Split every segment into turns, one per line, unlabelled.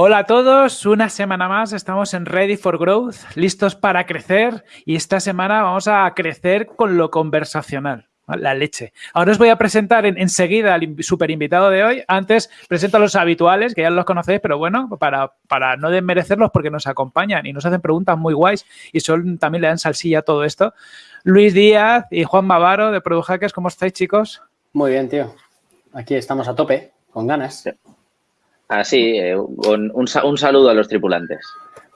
Hola a todos, una semana más estamos en Ready for Growth, listos para crecer y esta semana vamos a crecer con lo conversacional. La leche. Ahora os voy a presentar enseguida al super invitado de hoy. Antes presento a los habituales, que ya los conocéis, pero bueno, para, para no desmerecerlos porque nos acompañan y nos hacen preguntas muy guays y son, también le dan salsilla a todo esto. Luis Díaz y Juan Bavaro de Product Hackers, ¿cómo estáis, chicos?
Muy bien, tío. Aquí estamos a tope, con ganas.
Así, eh, un, un, saludo a los tripulantes.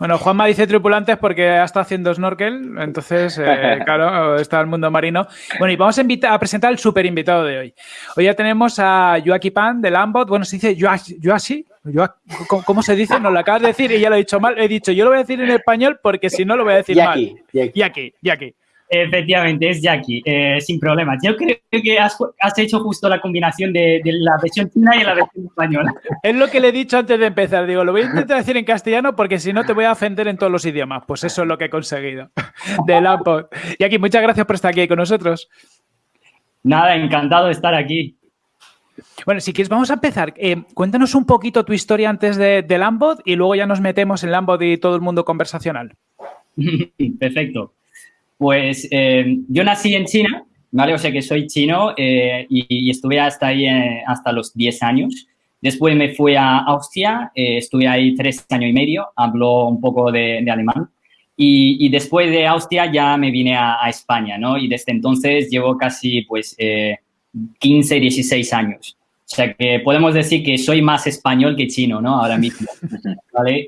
Bueno, Juanma dice tripulantes porque ha estado haciendo snorkel, entonces, eh, claro, está el mundo marino. Bueno, y vamos a, a presentar al super invitado de hoy. Hoy ya tenemos a Joaquín Pan de Lambot. Bueno, se dice Joashi, ¿cómo se dice? Nos lo acabas de decir y ya lo he dicho mal. He dicho, yo lo voy a decir en español porque si no lo voy a decir mal. Yaki, Yaki.
Efectivamente, es Jackie, eh, sin problemas. Yo creo que has, hecho justo la combinación de, la versión china y la versión española.
Es lo que le he dicho antes de empezar. Digo, lo voy a intentar decir en castellano porque si no te voy a ofender en todos los idiomas. Pues eso es lo que he conseguido de la Jackie, muchas gracias por estar aquí con nosotros.
Nada, encantado de estar aquí.
Bueno, si quieres, vamos a empezar. Eh, cuéntanos un poquito tu historia antes de, de Lambot y luego ya nos metemos en Lambot y todo el mundo conversacional.
Perfecto. Pues eh, yo nací en China, ¿vale? O sea que soy chino eh, y, estuve hasta ahí eh, hasta los 10 años. Después me fui a Austria, estuve ahí tres años y medio, hablo un poco de, alemán. Y, después de Austria ya me vine a, España, ¿no? Y desde entonces llevo casi, pues, 15, 16 años. O sea que podemos decir que soy más español que chino, ¿no? Ahora mismo. ¿vale?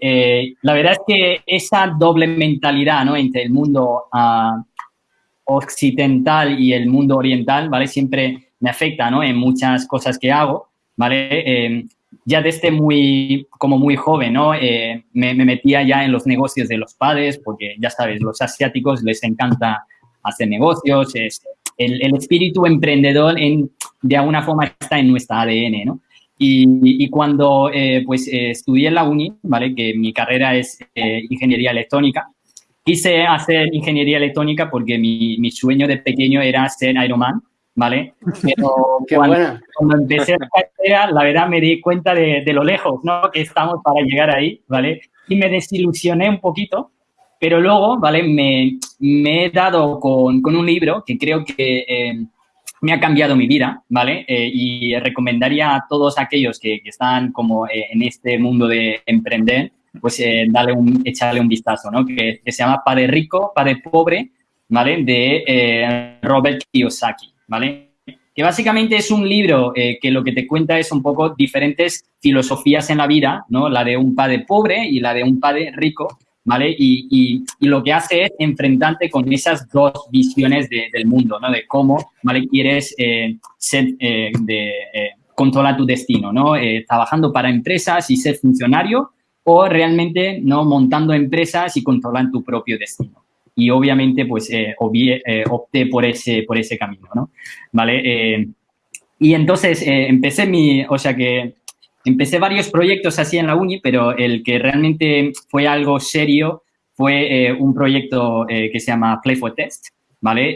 la verdad es que esa doble mentalidad, ¿no? Entre el mundo uh, occidental y el mundo oriental, ¿vale? Siempre me afecta, ¿no? En muchas cosas que hago, ¿vale? Eh, ya desde muy, como muy joven, ¿no? Eh, me, metía ya en los negocios de los padres, porque ya sabes, los asiáticos les encanta hacer negocios, es, el, el, espíritu emprendedor en, de alguna forma está en nuestra ADN, ¿no? Y, y cuando eh, pues estudié en la uni, ¿vale? Que mi carrera es ingeniería electrónica, Quise hacer ingeniería electrónica porque mi, mi sueño de pequeño era ser Ironman, ¿vale? Pero cuando, cuando, empecé la carrera, la verdad me di cuenta de, de, lo lejos, ¿no? Que estamos para llegar ahí, ¿vale? Y me desilusioné un poquito, pero luego, ¿vale? Me, he dado con, un libro que creo que eh, me ha cambiado mi vida, ¿vale? Eh, y recomendaría a todos aquellos que, están como eh, en este mundo de emprender, pues dale un, echarle un vistazo, ¿no? Que, se llama Padre Rico, Padre Pobre, ¿vale? De Robert Kiyosaki, ¿vale? Que básicamente es un libro que lo que te cuenta es un poco diferentes filosofías en la vida, ¿no? La de un padre pobre y la de un padre rico, ¿vale? Y, y, lo que hace es enfrentarte con esas dos visiones del mundo, ¿no? De cómo, ¿vale? Quieres ser, de, controlar tu destino, ¿no? trabajando para empresas y ser funcionario o realmente no montando empresas y controlando tu propio destino. Y obviamente, pues, eh, eh, opté por ese, por ese camino, ¿no? ¿Vale? Eh, y entonces empecé mi, o sea que empecé varios proyectos así en la uni, pero el que realmente fue algo serio fue un proyecto que se llama Play for Test, ¿vale?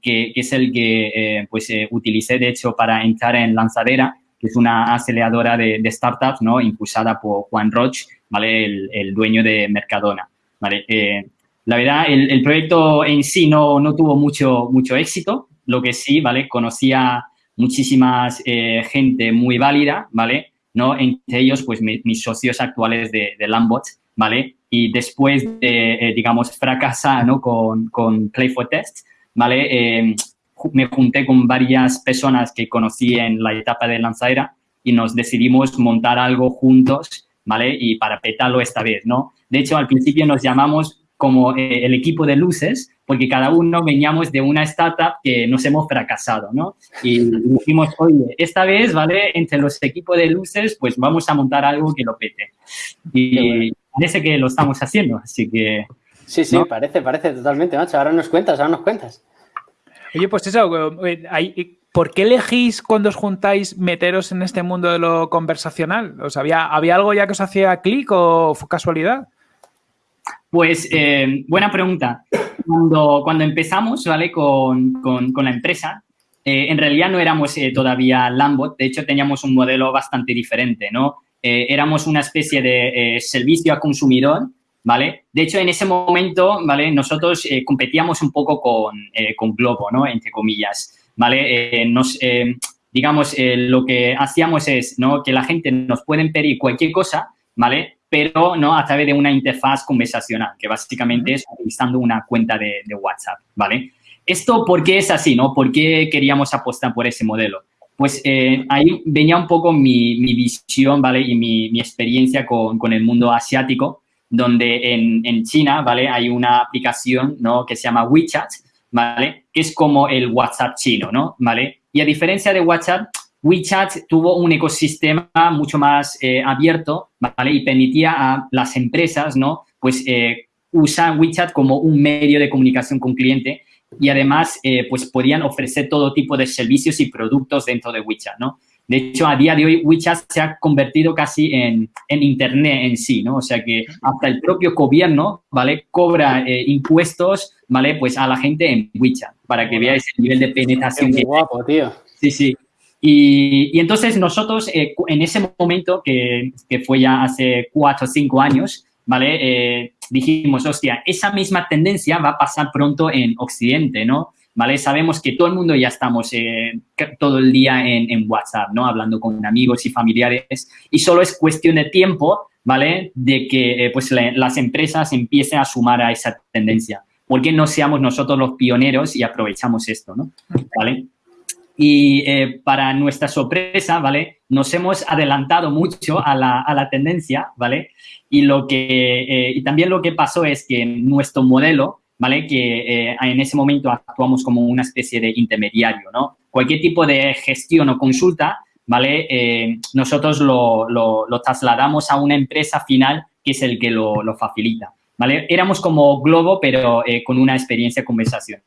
Que, que, es el que pues utilicé, de hecho, para entrar en Lanzadera, que es una aceleradora de, de startups, ¿no? Impulsada por Juan Roche, ¿vale? El, dueño de Mercadona, ¿vale? Eh, la verdad, el, proyecto en sí no, no, tuvo mucho, mucho éxito, lo que sí, ¿vale? Conocía muchísimas eh, gente muy válida, ¿vale? ¿No? Entre ellos, pues, mis socios actuales de, de Lambot, ¿vale? Y después de, eh, digamos, fracasar, ¿no? Con, con Play for Test, ¿vale? me junté con varias personas que conocí en la etapa de lanzadera y nos decidimos montar algo juntos ¿vale? Y para petarlo esta vez, ¿no? De hecho, al principio nos llamamos como eh, el equipo de luces, porque cada uno veníamos de una startup que nos hemos fracasado, ¿no? Y dijimos, oye, esta vez, ¿vale? Entre los equipos de luces, pues vamos a montar algo que lo pete. Y parece que lo estamos haciendo, así que...
Sí, sí, parece, parece totalmente, macho. Ahora nos cuentas, ahora nos cuentas.
Oye, pues eso, eh, hay, ¿Por qué elegís cuando os juntáis meteros en este mundo de lo conversacional? ¿había, ¿Había algo ya que os hacía clic o fue casualidad?
Pues, eh, buena pregunta. cuando, cuando empezamos, ¿vale? Con, con, la empresa, eh, en realidad no éramos eh, todavía Lambot, de hecho teníamos un modelo bastante diferente, ¿no? Eh, éramos una especie de servicio a consumidor, ¿vale? De hecho, en ese momento, ¿vale? Nosotros competíamos un poco con, con, Globo, ¿no? Entre comillas, ¿vale? nos, digamos, lo que hacíamos es, ¿no? Que la gente nos puede pedir cualquier cosa, ¿vale? Pero, ¿no? A través de una interfaz conversacional, que básicamente es utilizando una cuenta de, WhatsApp, ¿vale? ¿Esto por qué es así, no? ¿Por qué queríamos apostar por ese modelo? Pues eh, ahí venía un poco mi, visión, ¿vale? Y mi, experiencia con, el mundo asiático, donde en, China, ¿vale? Hay una aplicación, ¿no? Que se llama WeChat, ¿vale? Que es como el WhatsApp chino, ¿no? ¿Vale? Y a diferencia de WhatsApp, WeChat tuvo un ecosistema mucho más eh, abierto, ¿vale? Y permitía a las empresas, ¿no? Pues eh, usar WeChat como un medio de comunicación con cliente y además eh, pues podían ofrecer todo tipo de servicios y productos dentro de WeChat, ¿no? De hecho, a día de hoy, WeChat se ha convertido casi en, en Internet en sí, ¿no? O sea que hasta el propio gobierno, ¿vale? Cobra eh, impuestos, ¿vale? Pues a la gente en WeChat, para que veáis el nivel de penetración.
Qué guapo, tío.
Sí, sí. Y, y entonces nosotros, eh, en ese momento, que, que, fue ya hace cuatro o cinco años, ¿vale? Eh, dijimos, hostia, esa misma tendencia va a pasar pronto en Occidente, ¿no? ¿Vale? Sabemos que todo el mundo ya estamos eh, todo el día en, WhatsApp, ¿no? Hablando con amigos y familiares y solo es cuestión de tiempo, ¿vale? De que eh, pues las empresas empiecen a sumar a esa tendencia. ¿Por qué no seamos nosotros los pioneros y aprovechamos esto, ¿no? ¿Vale? Y eh, para nuestra sorpresa, ¿vale? Nos hemos adelantado mucho a la, a la tendencia, ¿vale? Y, lo que, eh, y también lo que pasó es que nuestro modelo, ¿vale? Que eh, en ese momento actuamos como una especie de intermediario, ¿no? Cualquier tipo de gestión o consulta, ¿vale? nosotros lo, lo, lo, trasladamos a una empresa final que es el que lo, lo facilita. ¿Vale? Éramos como Globo, pero eh, con una experiencia conversacional,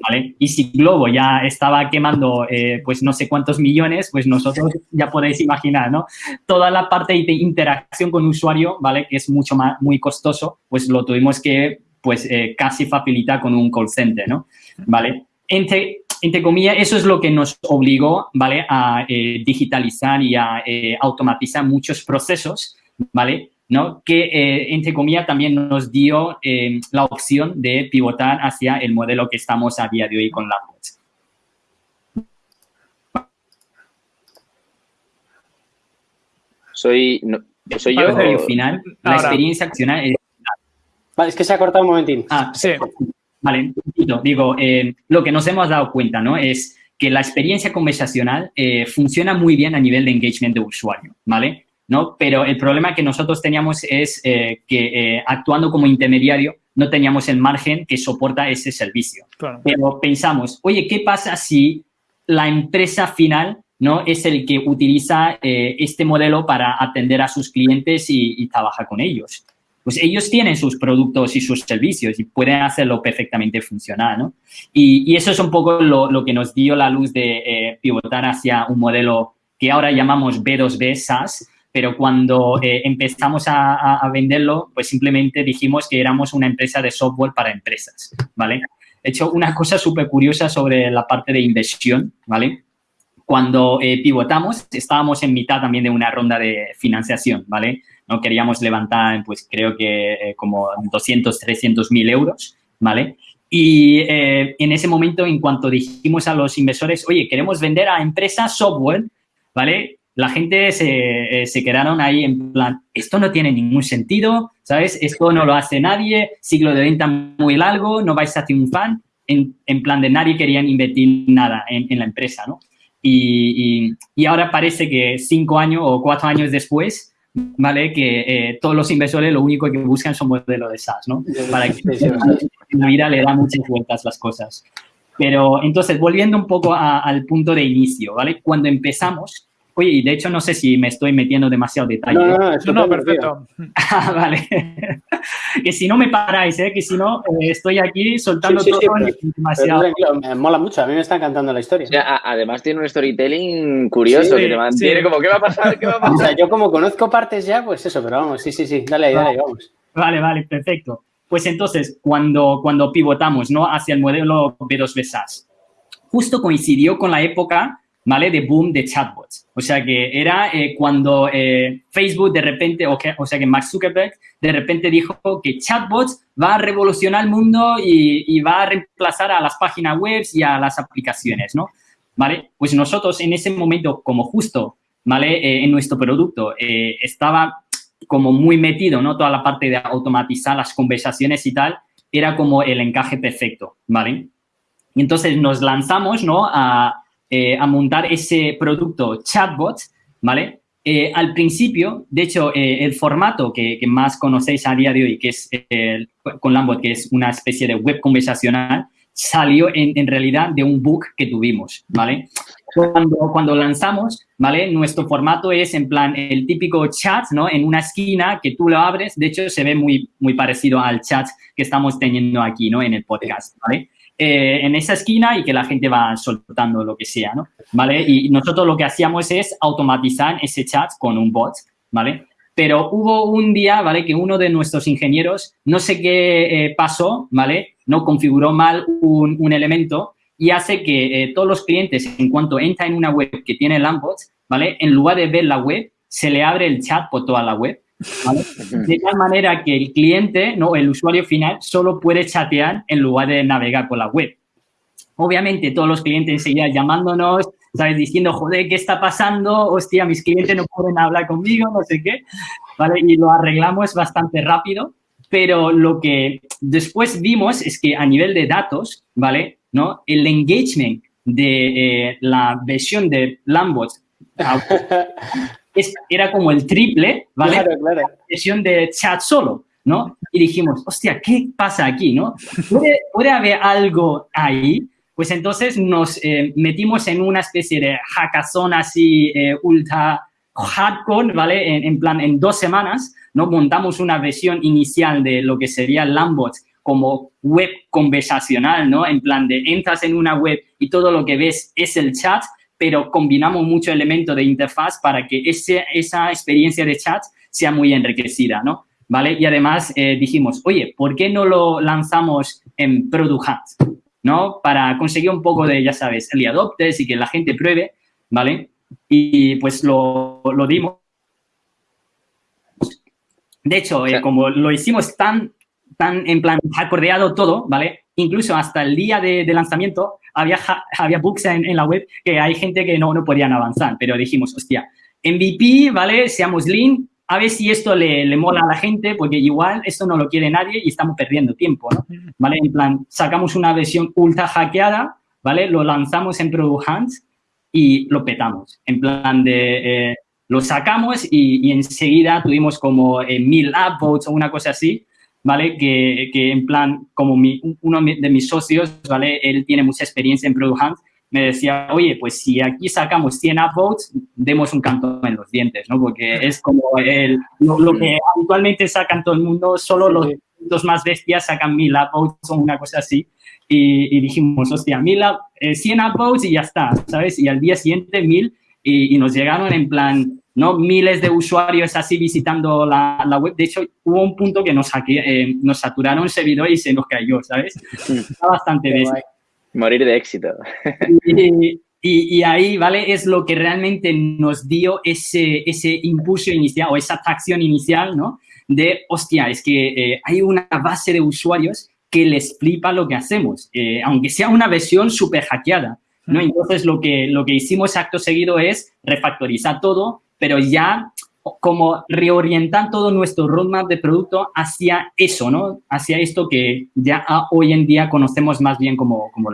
¿vale? Y si Globo ya estaba quemando, eh, pues no sé cuántos millones, pues nosotros ya podéis imaginar, ¿no? Toda la parte de interacción con usuario, ¿vale? Que es mucho más, muy costoso, pues lo tuvimos que, pues, eh, casi facilitar con un call center, ¿no? ¿Vale? Entre, entre comillas, eso es lo que nos obligó, ¿vale? A digitalizar y a automatizar muchos procesos, ¿vale? ¿No? que, eh, entre comillas, también nos dio eh, la opción de pivotar hacia el modelo que estamos a día de hoy con Lambos.
Soy, soy yo.
Al final, la experiencia accional es...
Vale, es que se ha cortado un momentín.
Ah, sí. Vale, digo, eh, lo que nos hemos dado cuenta, ¿no? Es que la experiencia conversacional funciona muy bien a nivel de engagement de usuario, ¿vale? ¿No? Pero el problema que nosotros teníamos es eh, que eh, actuando como intermediario no teníamos el margen que soporta ese servicio. Pero pensamos, oye, ¿qué pasa si la empresa final ¿no? es el que utiliza eh, este modelo para atender a sus clientes y, trabaja con ellos? Pues ellos tienen sus productos y sus servicios y pueden hacerlo perfectamente funcionar, ¿no? Y, eso es un poco lo, que nos dio la luz de pivotar hacia un modelo que ahora llamamos B2B SaaS, pero cuando eh, empezamos a, venderlo, pues simplemente dijimos que éramos una empresa de software para empresas, ¿vale? He hecho una cosa súper curiosa sobre la parte de inversión, ¿vale? Cuando eh, pivotamos, estábamos en mitad también de una ronda de financiación, ¿vale? No queríamos levantar, pues creo que eh, como 200, 300 mil euros, ¿vale? Y en ese momento, en cuanto dijimos a los inversores, oye, queremos vender a empresas software, ¿vale? La gente se, eh, se, quedaron ahí en plan, esto no tiene ningún sentido, ¿sabes? Esto no lo hace nadie, siglo de venta muy largo, no vais a triunfar. En, en plan de nadie querían invertir nada en, en la empresa, ¿no? Y, y, y, ahora parece que cinco años o cuatro años después, ¿vale? Que eh, todos los inversores lo único que buscan son modelos de SaaS, ¿no? Para que en la vida le da muchas vueltas las cosas. Pero entonces, volviendo un poco a, al punto de inicio, ¿vale? Cuando empezamos, Oye, y de hecho no sé si me estoy metiendo demasiado detalle.
No, no, no, no perfecto.
Ah, vale. que si no me paráis, ¿eh? que si no eh, estoy aquí soltando sí, sí, todo demasiado.
me mola mucho, a mí me está encantando la historia.
O sea, además tiene un storytelling curioso que te mantiene como, ¿qué va a pasar? ¿Qué va a pasar?
O sea, yo como conozco partes ya, pues eso, pero vamos, sí, sí, sí, dale ahí, dale ahí, vamos.
Vale, vale, perfecto. Pues entonces, cuando, cuando pivotamos ¿no? hacia el modelo B2B SaaS, justo coincidió con la época ¿vale? de boom de chatbots. O sea que era eh, cuando eh, Facebook de repente, o, sea que Mark Zuckerberg de repente dijo que chatbots va a revolucionar el mundo y, y, va a reemplazar a las páginas web y a las aplicaciones, ¿no? ¿Vale? Pues nosotros en ese momento, como justo, ¿vale? Eh, en nuestro producto estaba como muy metido, ¿no? Toda la parte de automatizar las conversaciones y tal, era como el encaje perfecto, ¿vale? Y entonces nos lanzamos, ¿no? A, eh, a montar ese producto chatbot, ¿vale? Eh, al principio, de hecho, eh, el formato que, más conocéis a día de hoy, que es con Lambot, que es una especie de web conversacional, salió en, realidad de un bug que tuvimos, ¿vale? Cuando, cuando lanzamos, ¿vale? Nuestro formato es en plan el típico chat, ¿no? En una esquina que tú lo abres, de hecho se ve muy, muy parecido al chat que estamos teniendo aquí, ¿no? En el podcast, ¿vale? Eh, en esa esquina y que la gente va soltando lo que sea, ¿no? ¿Vale? Y nosotros lo que hacíamos es automatizar ese chat con un bot, ¿vale? Pero hubo un día, ¿vale? Que uno de nuestros ingenieros, no sé qué eh, pasó, ¿vale? No configuró mal un, elemento y hace que eh, todos los clientes, en cuanto entra en una web que tiene Lambot, ¿vale? En lugar de ver la web, se le abre el chat por toda la web de tal manera que el cliente, no, el usuario final, solo puede chatear en lugar de navegar por la web. Obviamente, todos los clientes enseguida llamándonos, ¿sabes? Diciendo, joder, ¿qué está pasando? Hostia, mis clientes no pueden hablar conmigo, no sé qué, ¿vale? Y lo arreglamos bastante rápido, pero lo que después vimos es que a nivel de datos, ¿vale? ¿No? El engagement de eh, la versión de Lambot era como el triple, ¿vale? Claro, claro. Sesión de chat solo, ¿no? Y dijimos, hostia, ¿qué pasa aquí, no? ¿Puede, haber algo ahí? Pues entonces nos eh, metimos en una especie de hackathon así eh, ultra hardcore, ¿vale? En, plan, en dos semanas, ¿no? Montamos una versión inicial de lo que sería Lambot como web conversacional, ¿no? En plan de entras en una web y todo lo que ves es el chat pero combinamos mucho elemento de interfaz para que ese, esa experiencia de chat sea muy enriquecida, ¿no? ¿Vale? Y además eh, dijimos, oye, ¿por qué no lo lanzamos en Product Hunt? ¿No? Para conseguir un poco de, ya sabes, early adopters y que la gente pruebe, ¿vale? Y pues lo, lo dimos. De hecho, eh, como lo hicimos tan, tan en plan acordeado todo, ¿vale? Incluso hasta el día de, de lanzamiento, había, había bugs en, la web que hay gente que no, no podían avanzar, pero dijimos, hostia, MVP, ¿vale? Seamos lean, a ver si esto le, le, mola a la gente, porque igual esto no lo quiere nadie y estamos perdiendo tiempo, ¿no? ¿Vale? En plan, sacamos una versión ultra hackeada, ¿vale? Lo lanzamos en Product Hunt y lo petamos. En plan de, eh, lo sacamos y, y, enseguida tuvimos como eh, mil upvotes o una cosa así, ¿vale? Que, que en plan, como mi, uno de mis socios, ¿vale? Él tiene mucha experiencia en Product Hunt, me decía, oye, pues si aquí sacamos 100 upvotes, demos un canto en los dientes, ¿no? Porque es como el, lo, que habitualmente sacan todo el mundo, solo los, los más bestias sacan 1000 upvotes o una cosa así. Y, y dijimos, hostia, 1000, 100 eh, upvotes y ya está, ¿sabes? Y al día siguiente 1000 y, y nos llegaron en plan, ¿no? Miles de usuarios así visitando la, la web. De hecho, hubo un punto que nos, eh, nos saturaron el servidor y se nos cayó, ¿sabes? Está bastante bien.
Morir de éxito.
Y, y, ahí, ¿vale? Es lo que realmente nos dio ese, ese impulso inicial o esa atracción inicial, ¿no? De, hostia, es que eh, hay una base de usuarios que les flipa lo que hacemos, eh, aunque sea una versión súper hackeada. ¿no? Entonces, lo que, lo que hicimos acto seguido es refactorizar todo, pero ya como reorientar todo nuestro roadmap de producto hacia eso, ¿no? Hacia esto que ya hoy en día conocemos más bien como, como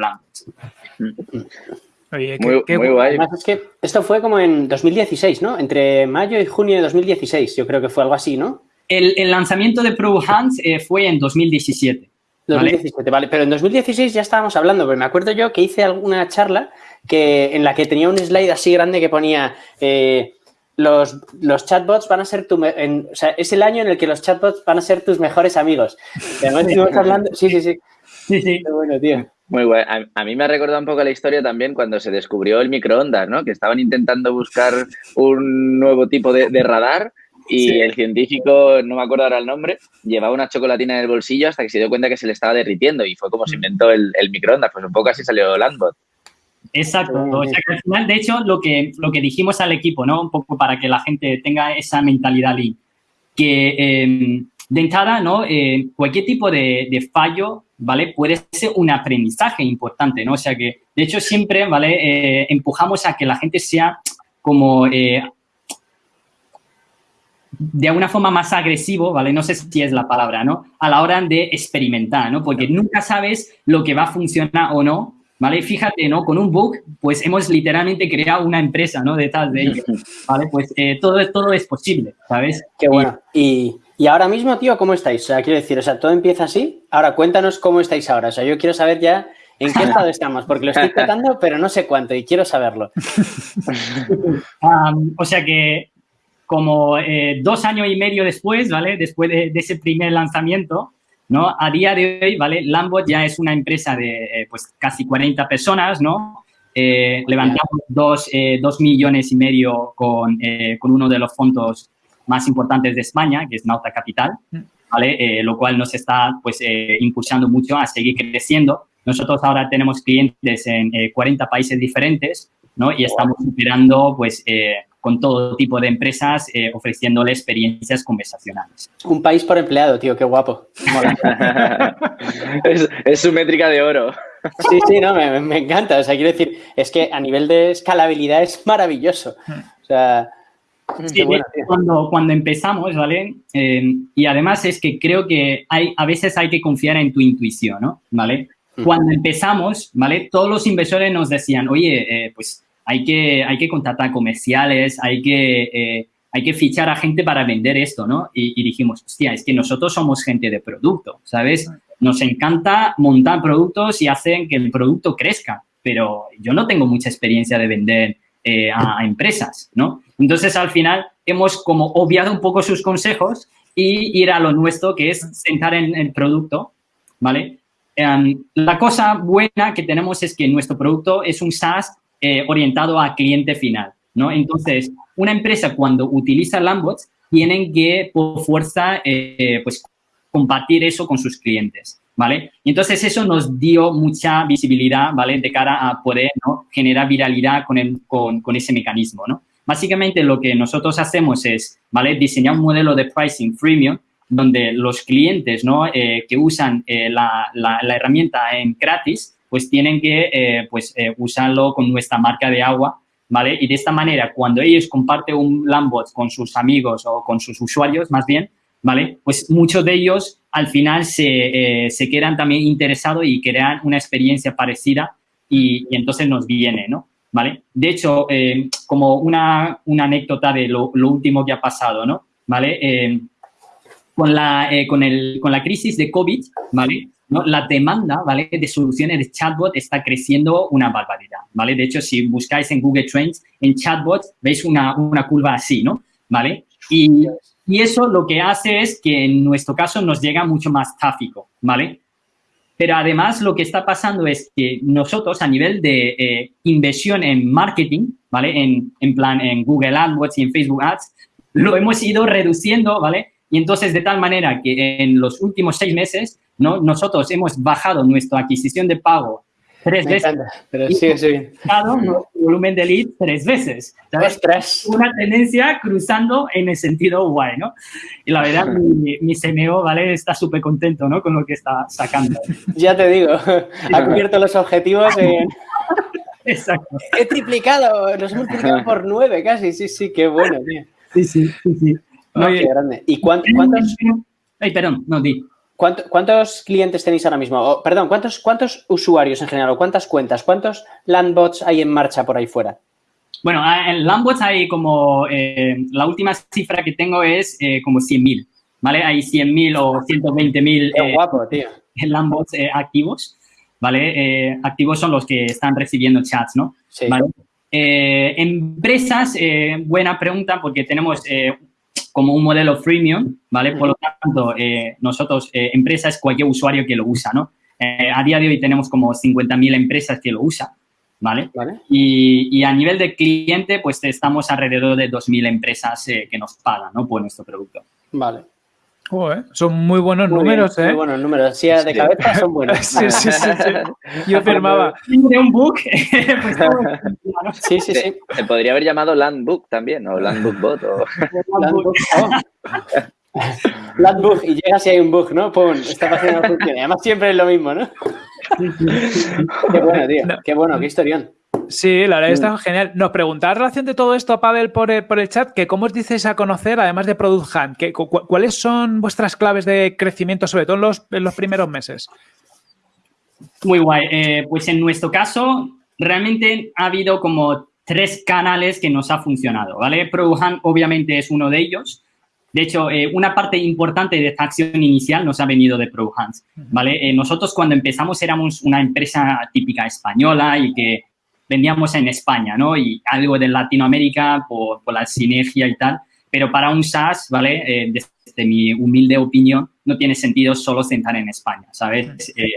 Oye, muy, guay. es que esto fue como en 2016, ¿no? Entre mayo y junio de 2016, yo creo que fue algo así, ¿no?
El, lanzamiento de Pro Hands eh, fue en 2017.
2017, ¿vale? Pero en 2016 ya estábamos hablando, pero me acuerdo yo que hice alguna charla que, en la que tenía un slide así grande que ponía... Eh, los, los, chatbots van a ser tu... o sea, es el año en el que los chatbots van a ser tus mejores amigos. Además, estuvimos hablando... Sí, sí, sí. Sí, sí. Muy bueno, tío.
Muy bueno. A, mí me ha recordado un poco la historia también cuando se descubrió el microondas, ¿no? Que estaban intentando buscar un nuevo tipo de, radar y el científico, no me acuerdo ahora el nombre, llevaba una chocolatina en el bolsillo hasta que se dio cuenta que se le estaba derritiendo y fue como se inventó el, el microondas. Pues un poco así salió Landbot.
Exacto. O sea que al final, de hecho, lo que, lo que dijimos al equipo, ¿no? Un poco para que la gente tenga esa mentalidad ahí, que eh, de entrada, ¿no? Eh, cualquier tipo de, de, fallo, ¿vale? Puede ser un aprendizaje importante, ¿no? O sea que, de hecho, siempre, ¿vale? Eh, empujamos a que la gente sea como eh, de alguna forma más agresivo, ¿vale? No sé si es la palabra, ¿no? A la hora de experimentar, ¿no? Porque nunca sabes lo que va a funcionar o no, ¿vale? Fíjate, ¿no? Con un book, pues hemos literalmente creado una empresa, ¿no? Detrás de ello, ¿vale? Pues eh, todo, todo es posible, ¿sabes?
Qué bueno. Y, y, ahora mismo, tío, ¿cómo estáis? O sea, quiero decir, o sea, todo empieza así. Ahora, cuéntanos cómo estáis ahora. O sea, yo quiero saber ya en qué estado estamos, porque lo estoy tratando, pero no sé cuánto y quiero saberlo.
um, o sea que como eh, dos años y medio después, ¿vale? Después de, de, ese primer lanzamiento, ¿no? A día de hoy, ¿vale? Lambot ya es una empresa de, eh, pues, casi 40 personas, ¿no? Eh, levantamos dos, eh, dos, millones y medio con, con, uno de los fondos más importantes de España, que es Nauta Capital, ¿vale? lo cual nos está, pues, impulsando mucho a seguir creciendo. Nosotros ahora tenemos clientes en 40 países diferentes, ¿no? Y estamos superando, pues, con todo tipo de empresas eh, ofreciéndole experiencias conversacionales.
Un país por empleado, tío, qué guapo.
es, es, su métrica de oro.
Sí, sí, no, me, me, encanta. O sea, quiero decir, es que a nivel de escalabilidad es maravilloso. O sea...
Sí, bueno, cuando, cuando empezamos, ¿vale? Eh, y además es que creo que hay, a veces hay que confiar en tu intuición, ¿no? ¿Vale? Cuando empezamos, ¿vale? Todos los inversores nos decían, oye, eh, pues hay que, hay que contratar comerciales, hay que, eh, hay que fichar a gente para vender esto, ¿no? Y, y, dijimos, hostia, es que nosotros somos gente de producto, ¿sabes? Nos encanta montar productos y hacen que el producto crezca, pero yo no tengo mucha experiencia de vender eh, a, a, empresas, ¿no? Entonces, al final, hemos como obviado un poco sus consejos y ir a lo nuestro, que es sentar en el producto, ¿vale? Um, la cosa buena que tenemos es que nuestro producto es un SaaS eh, orientado a cliente final, ¿no? Entonces, una empresa cuando utiliza Lambots tienen que, por fuerza, eh, pues, compartir eso con sus clientes, ¿vale? Y entonces eso nos dio mucha visibilidad, ¿vale? De cara a poder generar viralidad con, el, con, con ese mecanismo, ¿no? Básicamente lo que nosotros hacemos es, ¿vale? Diseñar un modelo de pricing freemium donde los clientes, ¿no? Eh, que usan la, la, la, herramienta en gratis, pues tienen que eh, pues, eh, usarlo con nuestra marca de agua, ¿vale? Y de esta manera, cuando ellos comparten un Lambot con sus amigos o con sus usuarios, más bien, ¿vale? Pues muchos de ellos al final se, eh, se quedan también interesados y crean una experiencia parecida y, entonces nos viene, ¿no? ¿Vale? De hecho, como una, una, anécdota de lo, lo, último que ha pasado, ¿no? ¿Vale? Eh, con, la, con, el, con la crisis de COVID, ¿vale? ¿no? La demanda, ¿vale? De soluciones de chatbot está creciendo una barbaridad, ¿vale? De hecho, si buscáis en Google Trends, en chatbot, veis una, una curva así, ¿no? ¿Vale? Y, y, eso lo que hace es que en nuestro caso nos llega mucho más tráfico, ¿vale? Pero además lo que está pasando es que nosotros a nivel de eh, inversión en marketing, ¿vale? En, en plan en Google AdWords y en Facebook Ads, lo hemos ido reduciendo, ¿vale? Y entonces de tal manera que en los últimos seis meses ¿no? Nosotros hemos bajado nuestra adquisición de pago tres
Me
veces.
Encanta, pero sí, sí.
Bajado nuestro volumen de lead tres veces. ¿sabes?
Tres.
Una tendencia cruzando en el sentido guay, ¿no? Y la verdad, mi, mi CMO, ¿vale? Está súper contento, ¿no? Con lo que está sacando.
Ya te digo, ha cubierto los objetivos en...
Exacto.
He triplicado, los he multiplicado por nueve casi, sí, sí, qué bueno, tío.
Sí, sí, sí, sí.
No, qué grande. ¿Y cuántos, cuántos...
Ay, perdón, no, di.
¿Cuántos clientes tenéis ahora mismo? O, perdón, ¿cuántos, ¿cuántos usuarios en general o cuántas cuentas? ¿Cuántos landbots hay en marcha por ahí fuera?
Bueno, en landbots hay como, eh, la última cifra que tengo es eh, como 100.000, ¿vale? Hay 100.000 o 120.000
eh, guapo, tío.
landbots activos, ¿vale? activos son los que están recibiendo chats, ¿no?
Sí.
¿Vale? empresas, buena pregunta porque tenemos como un modelo freemium, ¿vale? Por lo tanto, eh, nosotros, eh, empresa es cualquier usuario que lo usa, ¿no? Eh, a día de hoy tenemos como 50.000 empresas que lo usan, ¿vale? Y, a nivel de cliente, pues estamos alrededor de 2.000 empresas eh, que nos pagan, ¿no? Por nuestro producto.
Vale.
Son muy buenos números, ¿eh?
Muy buenos números. Sí, de cabeza son buenos.
sí, sí, sí, Yo firmaba.
De un book.
Pues sí, sí, sí.
Se podría haber llamado Landbook también, o Landbook Bot. O...
Landbook. Landbook. Y llega si hay un bug, ¿no? Pum, esta página no funciona. Además, siempre es lo mismo, ¿no? qué bueno, tío. Qué bueno, qué historión.
Sí, la verdad está genial. Nos preguntaba en relación de todo esto, Pavel, por el, por el chat, que cómo os dices a conocer, además de Product Hunt, que, ¿cuáles son vuestras claves de crecimiento, sobre todo en los, en los primeros meses?
Muy guay. Eh, pues en nuestro caso, realmente ha habido como tres canales que nos ha funcionado, ¿vale? Product Hunt obviamente es uno de ellos. De hecho, eh, una parte importante de esta acción inicial nos ha venido de Product Hunt, ¿vale? Eh, nosotros cuando empezamos éramos una empresa típica española y que vendíamos en España, ¿no? Y algo de Latinoamérica por, la sinergia y tal. Pero para un SaaS, ¿vale? Eh, desde mi humilde opinión, no tiene sentido solo sentar en España, ¿sabes? Eh,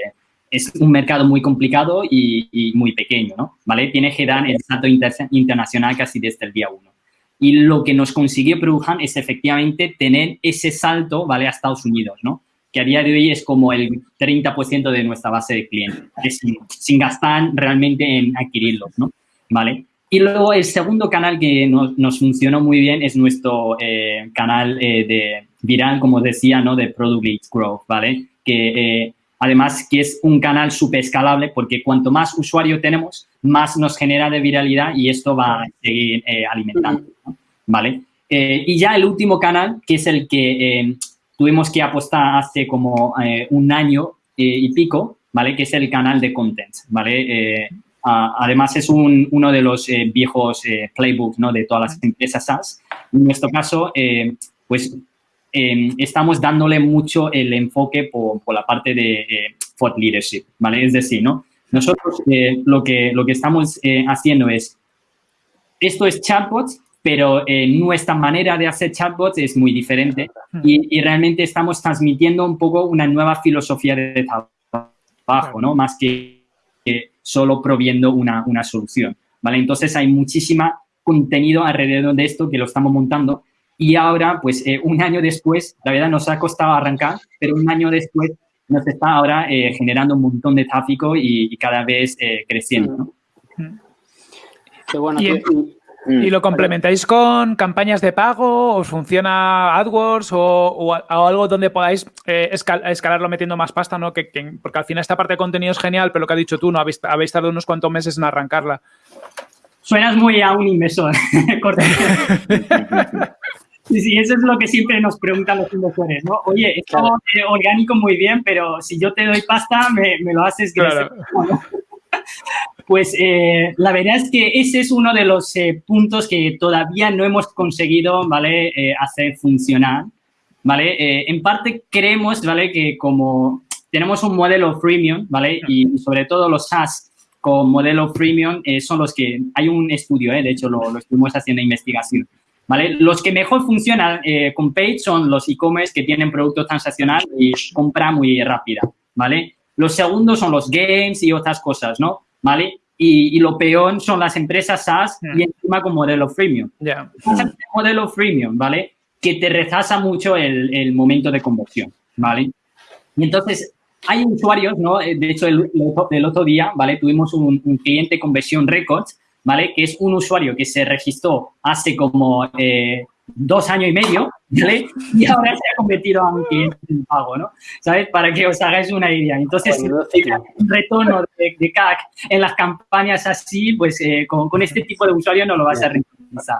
es un mercado muy complicado y, muy pequeño, ¿no? ¿Vale? Tiene que dar el salto internacional casi desde el día uno. Y lo que nos consiguió Produjan es efectivamente tener ese salto, ¿vale? A Estados Unidos, ¿no? Que a día de hoy es como el 30% de nuestra base de clientes, sin, gastar realmente en adquirirlos, ¿no? ¿Vale? Y luego el segundo canal que nos, funcionó muy bien es nuestro eh, canal eh, de viral, como decía, ¿no? De Product Leads Growth, ¿vale? Que eh, además que es un canal súper escalable porque cuanto más usuario tenemos, más nos genera de viralidad y esto va a seguir alimentando, ¿vale? y ya el último canal, que es el que tuvimos que apostar hace como eh, un año eh, y pico, ¿vale? Que es el canal de content, ¿vale? Eh, además, es uno de los viejos playbooks, ¿no? De todas las empresas SaaS. En nuestro caso, pues, estamos dándole mucho el enfoque por, por la parte de thought leadership, ¿vale? Es decir, ¿no? Nosotros lo, que, lo que estamos haciendo es, esto es chatbots, pero eh, nuestra manera de hacer chatbots es muy diferente y, realmente estamos transmitiendo un poco una nueva filosofía de trabajo, ¿no? Más que, solo proviendo una, una, solución, ¿vale? Entonces hay muchísima contenido alrededor de esto que lo estamos montando y ahora, pues eh, un año después, la verdad nos ha costado arrancar, pero un año después nos está ahora eh, generando un montón de tráfico y, cada vez creciendo, ¿no?
Qué bueno.
¿Y lo complementáis con campañas de pago? ¿Os funciona AdWords o, algo donde podáis eh, escalarlo metiendo más pasta? ¿no? Que, porque al final esta parte de contenido es genial, pero lo que ha dicho tú, ¿no? Habéis, habéis tardado unos cuantos meses en arrancarla.
Suenas muy a un inversor. sí, sí, eso es lo que siempre nos preguntan los inversores, ¿no? Oye, esto eh, orgánico muy bien, pero si yo te doy pasta, me, lo haces claro. Pues eh, la verdad es que ese es uno de los eh, puntos que todavía no hemos conseguido, ¿vale? Eh, hacer funcionar, ¿vale? en parte creemos, ¿vale? Que como tenemos un modelo freemium, ¿vale? Y sobre todo los SaaS con modelo freemium son los que, hay un estudio, de hecho lo, lo estuvimos haciendo investigación, ¿vale? Los que mejor funcionan con Page son los e-commerce que tienen producto transaccional y compra muy rápida, ¿vale? Los segundos son los games y otras cosas, ¿no? ¿Vale? Y, lo peor son las empresas SaaS y encima con modelo freemium.
Yeah.
modelo freemium, ¿vale? Que te retrasa mucho el, momento de conversión, ¿vale? Y entonces, hay usuarios, ¿no? Eh, de hecho, el, el otro día, ¿vale? Tuvimos un, un cliente conversión records, ¿vale? Que es un usuario que se registró hace como eh, dos años y medio, ¿vale? Y ahora se ha convertido a un cliente en pago, ¿no? ¿Sabes? Para que os hagáis una idea. Entonces, un retorno de, CAC en las campañas así, pues eh, con, este tipo de usuario no lo vas a rentabilizar,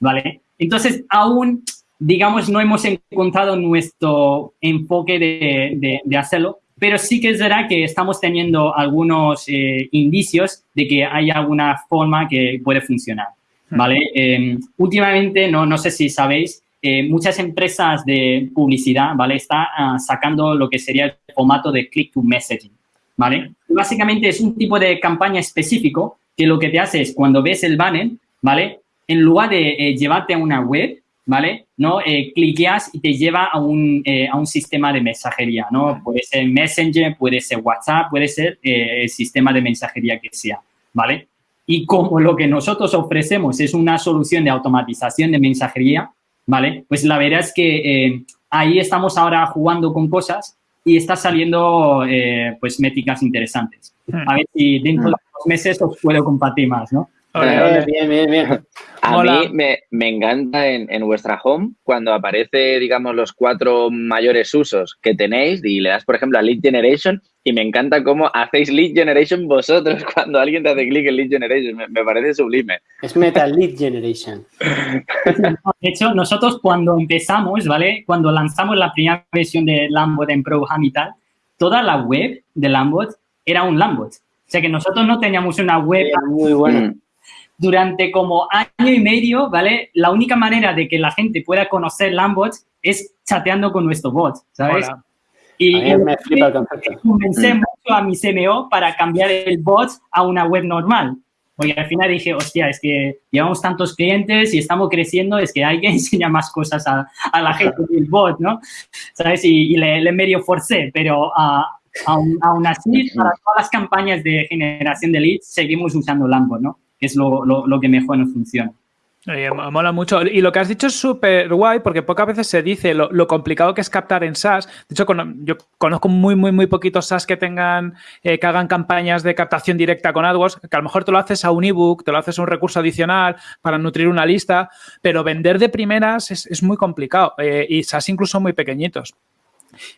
¿vale? Entonces, aún, digamos, no hemos encontrado nuestro enfoque de, de, hacerlo, pero sí que es verdad que estamos teniendo algunos eh, indicios de que hay alguna forma que puede funcionar. ¿Vale? Em, últimamente, no, no sé si sabéis, eh, muchas empresas de publicidad, ¿vale? Están ah, sacando lo que sería el formato de click to messaging, ¿vale? Básicamente es un tipo de campaña específico que lo que te hace es cuando ves el banner, ¿vale? En lugar de eh, llevarte a una web, ¿vale? ¿No? Eh, cliqueas y te lleva a un, a un sistema de mensajería, ¿no? Puede ser Messenger, puede ser WhatsApp, puede ser el sistema de mensajería que sea, ¿vale? Y como lo que nosotros ofrecemos es una solución de automatización de mensajería, ¿vale? Pues la verdad es que eh, ahí estamos ahora jugando con cosas y está saliendo, eh, pues, métricas interesantes. A ver si dentro de unos meses os puedo compartir más, ¿no?
Bien, bien, bien, bien.
A mí me, me encanta en, en, vuestra home cuando aparece, digamos, los cuatro mayores usos que tenéis y le das, por ejemplo, a Lead Generation y me encanta cómo hacéis Lead Generation vosotros cuando alguien te hace clic en Lead Generation. Me, me, parece sublime.
Es Meta Lead Generation.
De hecho, nosotros cuando empezamos, ¿vale? Cuando lanzamos la primera versión de Lambot en ProHam y tal, toda la web de Lambot era un Lambot. O sea que nosotros no teníamos una web...
Muy bueno.
Mm durante como año y medio, ¿vale? La única manera de que la gente pueda conocer Lambot es chateando con nuestro bot, ¿sabes?
Hola.
Y,
A mí me flipa el concepto.
comencé mucho a mi CMO para cambiar el bot a una web normal. Porque al final dije, hostia, es que llevamos tantos clientes y estamos creciendo, es que hay que enseñar más cosas a, a la gente del bot, ¿no? ¿Sabes? Y, y le, le, medio forcé, pero uh, aún, aún así, para todas las campañas de generación de leads, seguimos usando Lambot, ¿no? que es lo, lo, lo, que mejor nos funciona.
Oye, mola mucho. Y lo que has dicho es súper guay porque pocas veces se dice lo, complicado que es captar en SaaS. De hecho, yo conozco muy, muy, muy poquitos SaaS que tengan, eh, que hagan campañas de captación directa con AdWords, que a lo mejor te lo haces a un ebook, te lo haces a un recurso adicional para nutrir una lista, pero vender de primeras es, muy complicado eh, y SaaS incluso muy pequeñitos.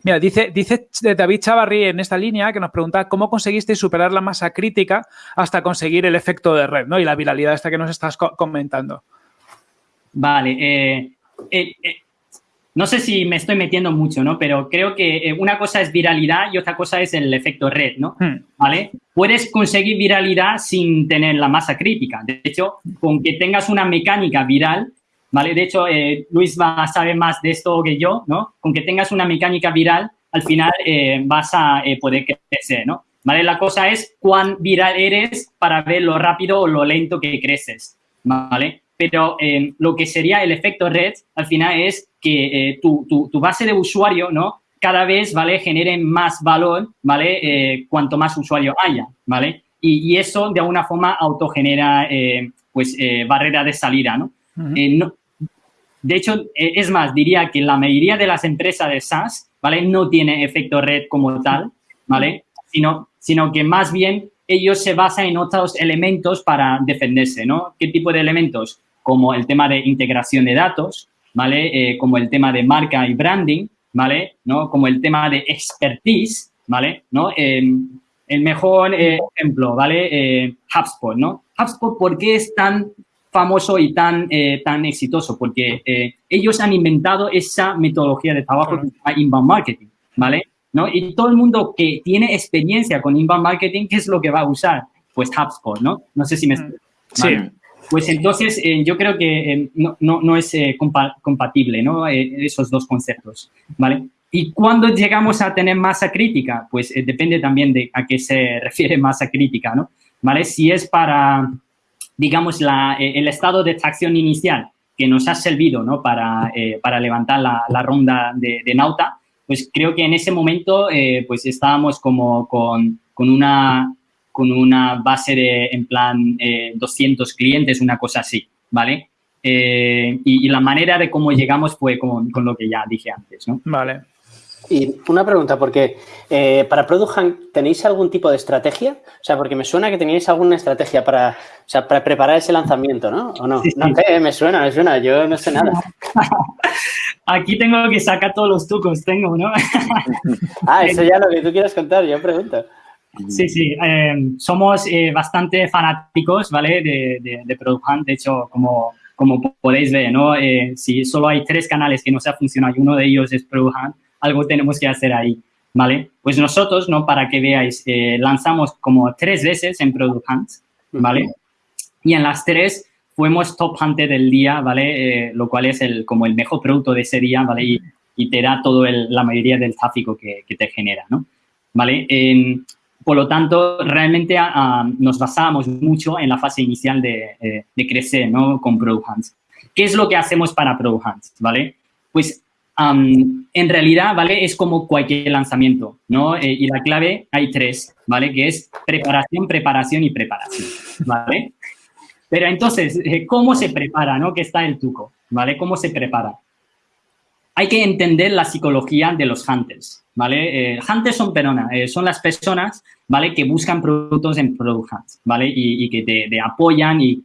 Mira, dice, dice David Chavarri en esta línea que nos pregunta cómo conseguiste superar la masa crítica hasta conseguir el efecto de red ¿no? y la viralidad esta que nos estás co comentando.
Vale, eh, eh, eh, no sé si me estoy metiendo mucho, ¿no? Pero creo que una cosa es viralidad y otra cosa es el efecto red, ¿no? Hmm. ¿Vale? Puedes conseguir viralidad sin tener la masa crítica. De hecho, con que tengas una mecánica viral, ¿vale? De hecho, Luis va a saber más de esto que yo, ¿no? Con que tengas una mecánica viral, al final vas a poder crecer, ¿no? ¿Vale? La cosa es cuán viral eres para ver lo rápido o lo lento que creces, ¿vale? Pero eh, lo que sería el efecto red, al final es que tu, tu, tu, base de usuario, ¿no? Cada vez, ¿vale? Genere más valor, ¿vale? cuanto más usuario haya, ¿vale? Y, y, eso, de alguna forma, autogenera, pues, barrera de salida, ¿no? Uh -huh. no de hecho, es más, diría que la mayoría de las empresas de SaaS, ¿vale? No tiene efecto red como tal, ¿vale? Sino, sino que más bien ellos se basan en otros elementos para defenderse, ¿no? ¿Qué tipo de elementos? Como el tema de integración de datos, ¿vale? Eh, como el tema de marca y branding, ¿vale? ¿No? Como el tema de expertise, ¿vale? ¿No? Eh, el mejor eh, ejemplo, ¿vale? HubSpot, ¿no? HubSpot, ¿por qué es tan famoso y tan, eh, tan exitoso, porque eh, ellos han inventado esa metodología de trabajo que se llama inbound marketing, ¿vale? ¿No? Y todo el mundo que tiene experiencia con inbound marketing, ¿qué es lo que va a usar? Pues HubSpot, ¿no? No sé si me...
¿vale?
Pues entonces, eh, yo creo que no, no, no, es compa compatible, ¿no? esos dos conceptos, ¿vale? Y cuando llegamos a tener masa crítica, pues depende también de a qué se refiere masa crítica, ¿no? ¿Vale? Si es para digamos, la, el estado de tracción inicial que nos ha servido ¿no? para, eh, para levantar la, la ronda de, de, Nauta, pues creo que en ese momento eh, pues estábamos como con, con, una, con una base de, en plan, eh, 200 clientes, una cosa así, ¿vale? Eh, y, y, la manera de cómo llegamos fue con, con, lo que ya dije antes, ¿no?
Vale.
Y una pregunta, porque eh, para Product Hunt, ¿tenéis algún tipo de estrategia? O sea, porque me suena que teníais alguna estrategia para, o sea, para preparar ese lanzamiento, ¿no? ¿O no? Sí, no sé, sí. me suena, me suena, yo no sé nada.
Aquí tengo que sacar todos los trucos, tengo, ¿no?
ah, eso ya lo que tú quieras contar, yo pregunto.
Sí, sí, eh, somos eh, bastante fanáticos, ¿vale? De, de, de, Product Hunt, de hecho, como, como podéis ver, ¿no? Eh, si solo hay tres canales que no se ha funcionado y uno de ellos es Product Hunt, algo tenemos que hacer ahí, ¿vale? Pues nosotros, ¿no? Para que veáis, eh, lanzamos como tres veces en Product Hunt, ¿vale? Uh -huh. Y en las tres fuimos top hunter del día, ¿vale? Eh, lo cual es el, como el mejor producto de ese día, ¿vale? Y, y te da todo el, la mayoría del tráfico que, que te genera, ¿no? ¿Vale? En, por lo tanto, realmente uh, nos basábamos mucho en la fase inicial de, eh, de crecer, ¿no? Con Product Hunt. ¿Qué es lo que hacemos para Product Hunt, ¿vale? Pues en realidad, ¿vale? Es como cualquier lanzamiento, ¿no? Eh, y la clave hay tres, ¿vale? Que es preparación, preparación y preparación, ¿vale? Pero entonces, eh, ¿cómo se prepara, no? Que está el truco, ¿vale? ¿Cómo se prepara? Hay que entender la psicología de los hunters, ¿vale? Eh, hunters son, perdona, son las personas, ¿vale? Que buscan productos en Product Hunt, ¿vale? Y, que te, apoyan y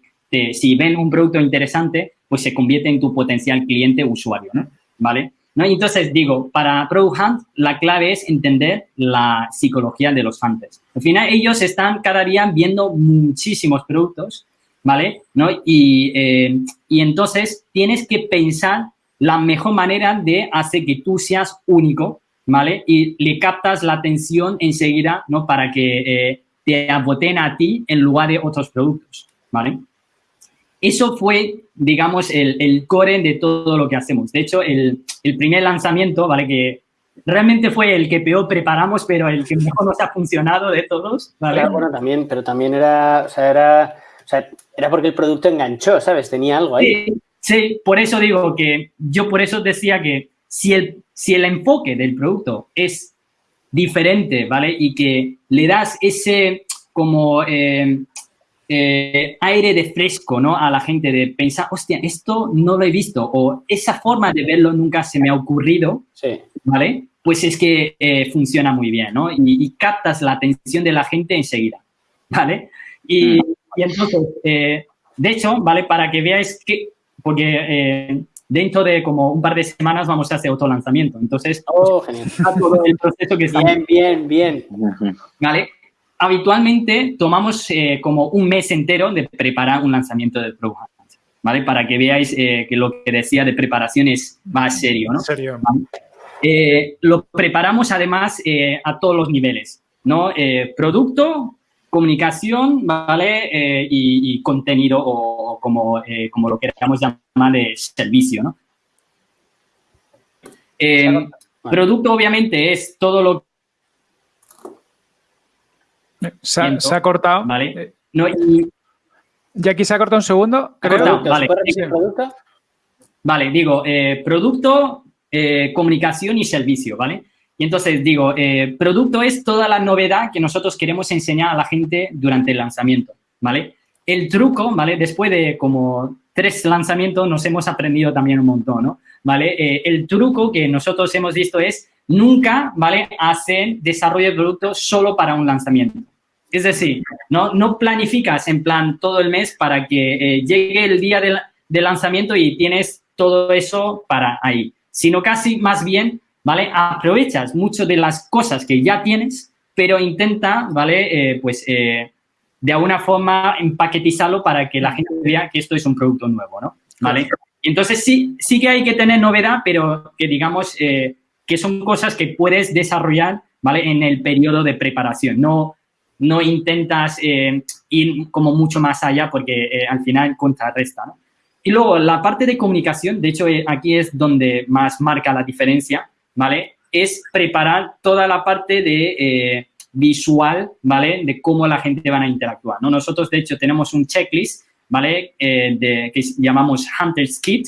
si ven un producto interesante, pues se convierte en tu potencial cliente usuario, ¿no? ¿Vale? ¿No? Entonces digo, para Product Hunt la clave es entender la psicología de los hunters. Al final ellos están cada día viendo muchísimos productos, ¿vale? ¿No? Y, eh, y entonces tienes que pensar la mejor manera de hacer que tú seas único, ¿vale? Y le captas la atención enseguida, ¿no? Para que eh, te aboten a ti en lugar de otros productos, ¿vale? Eso fue, digamos, el, core de todo lo que hacemos. De hecho, el, primer lanzamiento, ¿vale? Que realmente fue el que peor preparamos, pero el que mejor nos ha funcionado de todos, ¿vale?
bueno, también, pero también era, o sea, era, o sea, era porque el producto enganchó, ¿sabes? Tenía algo ahí.
Sí, sí, por eso digo que yo por eso decía que si el, si el enfoque del producto es diferente, ¿vale? Y que le das ese como... Eh, eh, aire de fresco ¿no? a la gente de pensar, hostia, esto no lo he visto o esa forma de verlo nunca se me ha ocurrido, ¿vale? Pues es que eh, funciona muy bien, ¿no? Y, captas la atención de la gente enseguida, ¿vale? Y, entonces, eh, de hecho, ¿vale? Para que veáis que, porque dentro de como un par de semanas vamos a hacer otro lanzamiento. Entonces,
oh, genial.
todo el proceso que
Bien, bien, bien.
¿Vale? habitualmente tomamos eh, como un mes entero de preparar un lanzamiento del Pro ¿vale? Para que veáis eh, que lo que decía de preparación es más serio, ¿no?
Serio.
Eh, lo preparamos además a todos los niveles, ¿no? producto, comunicación, ¿vale? Y, contenido o como, como lo queramos llamar de servicio, ¿no? Producto obviamente es todo lo
se ha, cortado.
Vale.
Eh, no, Ya aquí se ha cortado un segundo. Creo.
Vale. vale, digo, eh, producto, eh, comunicación y servicio, ¿vale? Y entonces digo, producto es toda la novedad que nosotros queremos enseñar a la gente durante el lanzamiento, ¿vale? El truco, ¿vale? Después de como tres lanzamientos nos hemos aprendido también un montón, ¿no? ¿Vale? el truco que nosotros hemos visto es nunca, ¿vale? Hacer desarrollo de producto solo para un lanzamiento. Es decir, no, no planificas en plan todo el mes para que eh, llegue el día del, lanzamiento y tienes todo eso para ahí, sino casi más bien, ¿vale? Aprovechas mucho de las cosas que ya tienes, pero intenta, ¿vale? Eh, pues eh, de alguna forma empaquetizarlo para que la gente vea que esto es un producto nuevo, ¿no? ¿Vale? Entonces sí, sí que hay que tener novedad, pero que digamos que son cosas que puedes desarrollar, ¿vale? En el periodo de preparación. No, no intentas eh, ir como mucho más allá porque eh, al final contrarresta, ¿no? Y luego la parte de comunicación, de hecho eh, aquí es donde más marca la diferencia, ¿vale? Es preparar toda la parte de visual, ¿vale? De cómo la gente va a interactuar, ¿no? Nosotros, de hecho, tenemos un checklist, ¿vale? de, que llamamos Hunter's Kit,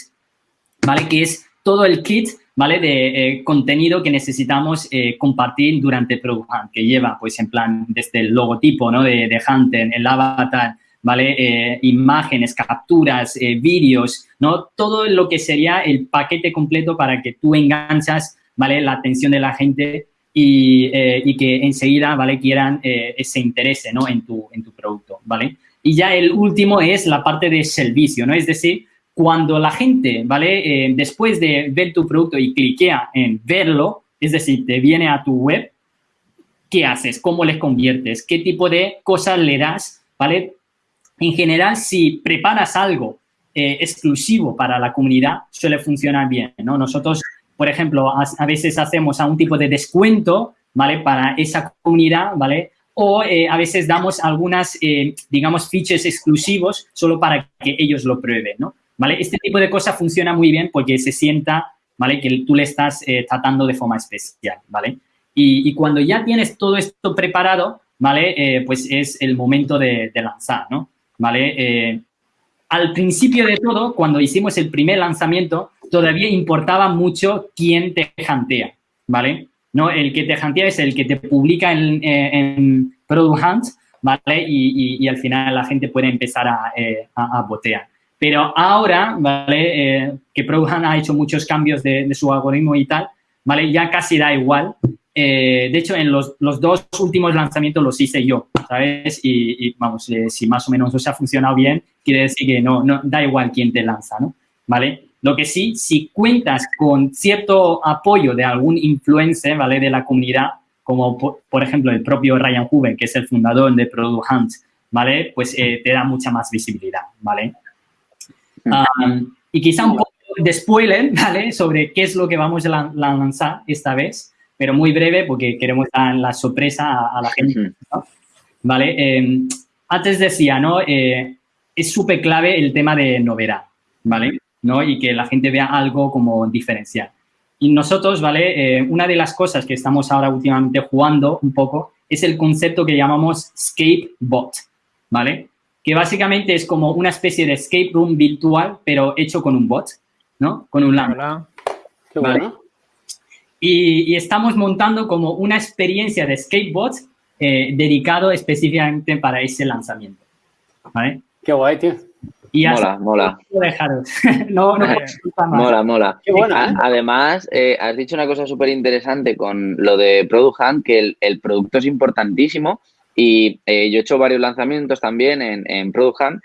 ¿vale? Que es todo el kit ¿vale? De eh, contenido que necesitamos eh, compartir durante Product Hunt, que lleva, pues, en plan, desde el logotipo, ¿no? De, Hunter, el avatar, ¿vale? Eh, imágenes, capturas, vídeos, ¿no? Todo lo que sería el paquete completo para que tú enganchas, ¿vale? La atención de la gente y, y que enseguida, ¿vale? Quieran, ese interés, ¿no? En tu, en tu producto, ¿vale? Y ya el último es la parte de servicio, ¿no? Es decir, cuando la gente, ¿vale? Eh, después de ver tu producto y cliquea en verlo, es decir, te viene a tu web, ¿qué haces? ¿Cómo les conviertes? ¿Qué tipo de cosas le das? ¿Vale? En general, si preparas algo eh, exclusivo para la comunidad, suele funcionar bien, ¿no? Nosotros, por ejemplo, a, veces hacemos a un tipo de descuento, ¿vale? Para esa comunidad, ¿vale? O eh, a veces damos algunas, digamos, features exclusivos solo para que ellos lo prueben, ¿no? ¿vale? Este tipo de cosas funciona muy bien porque se sienta, ¿vale? Que tú le estás eh, tratando de forma especial, ¿vale? Y, cuando ya tienes todo esto preparado, ¿vale? Eh, pues es el momento de, lanzar, ¿no? ¿Vale? Eh, al principio de todo, cuando hicimos el primer lanzamiento, todavía importaba mucho quién te jantea, ¿vale? No, el que te jantea es el que te publica en, en Product Hunt, ¿vale? Y, al final la gente puede empezar a, eh, botear. Pero ahora, ¿vale? Eh, que Product Hunt ha hecho muchos cambios de, su algoritmo y tal, ¿vale? Ya casi da igual. Eh, de hecho, en los, dos últimos lanzamientos los hice yo, ¿sabes? Y, y vamos, eh, si más o menos os ha funcionado bien, quiere decir que no, no da igual quién te lanza, ¿no? ¿Vale? Lo que sí, si cuentas con cierto apoyo de algún influencer, ¿vale? De la comunidad, como por, ejemplo el propio Ryan Huber, que es el fundador de Product Hunt, ¿vale? Pues eh, te da mucha más visibilidad, ¿vale? Um, y quizá un poco de spoiler, ¿vale? Sobre qué es lo que vamos a lanzar esta vez, pero muy breve porque queremos dar la sorpresa a, la gente, ¿no? ¿Vale? Eh, antes decía, ¿no? Eh, es súper clave el tema de novedad, ¿vale? ¿No? Y que la gente vea algo como diferencial. Y nosotros, ¿vale? Eh, una de las cosas que estamos ahora últimamente jugando un poco es el concepto que llamamos escape bot, ¿vale? Que básicamente es como una especie de escape room virtual, pero hecho con un bot, ¿no? Con un LAN.
Qué bueno.
Y, y, estamos montando como una experiencia de escape bot eh, dedicado específicamente para ese lanzamiento, ¿vale?
Qué guay, tío.
Y
mola, mola.
no, no
mola, mola.
Qué buena, ¿eh?
Además, eh, has dicho una cosa súper interesante con lo de Product Hunt, que el, el producto es importantísimo y eh, yo he hecho varios lanzamientos también en, en Product Hunt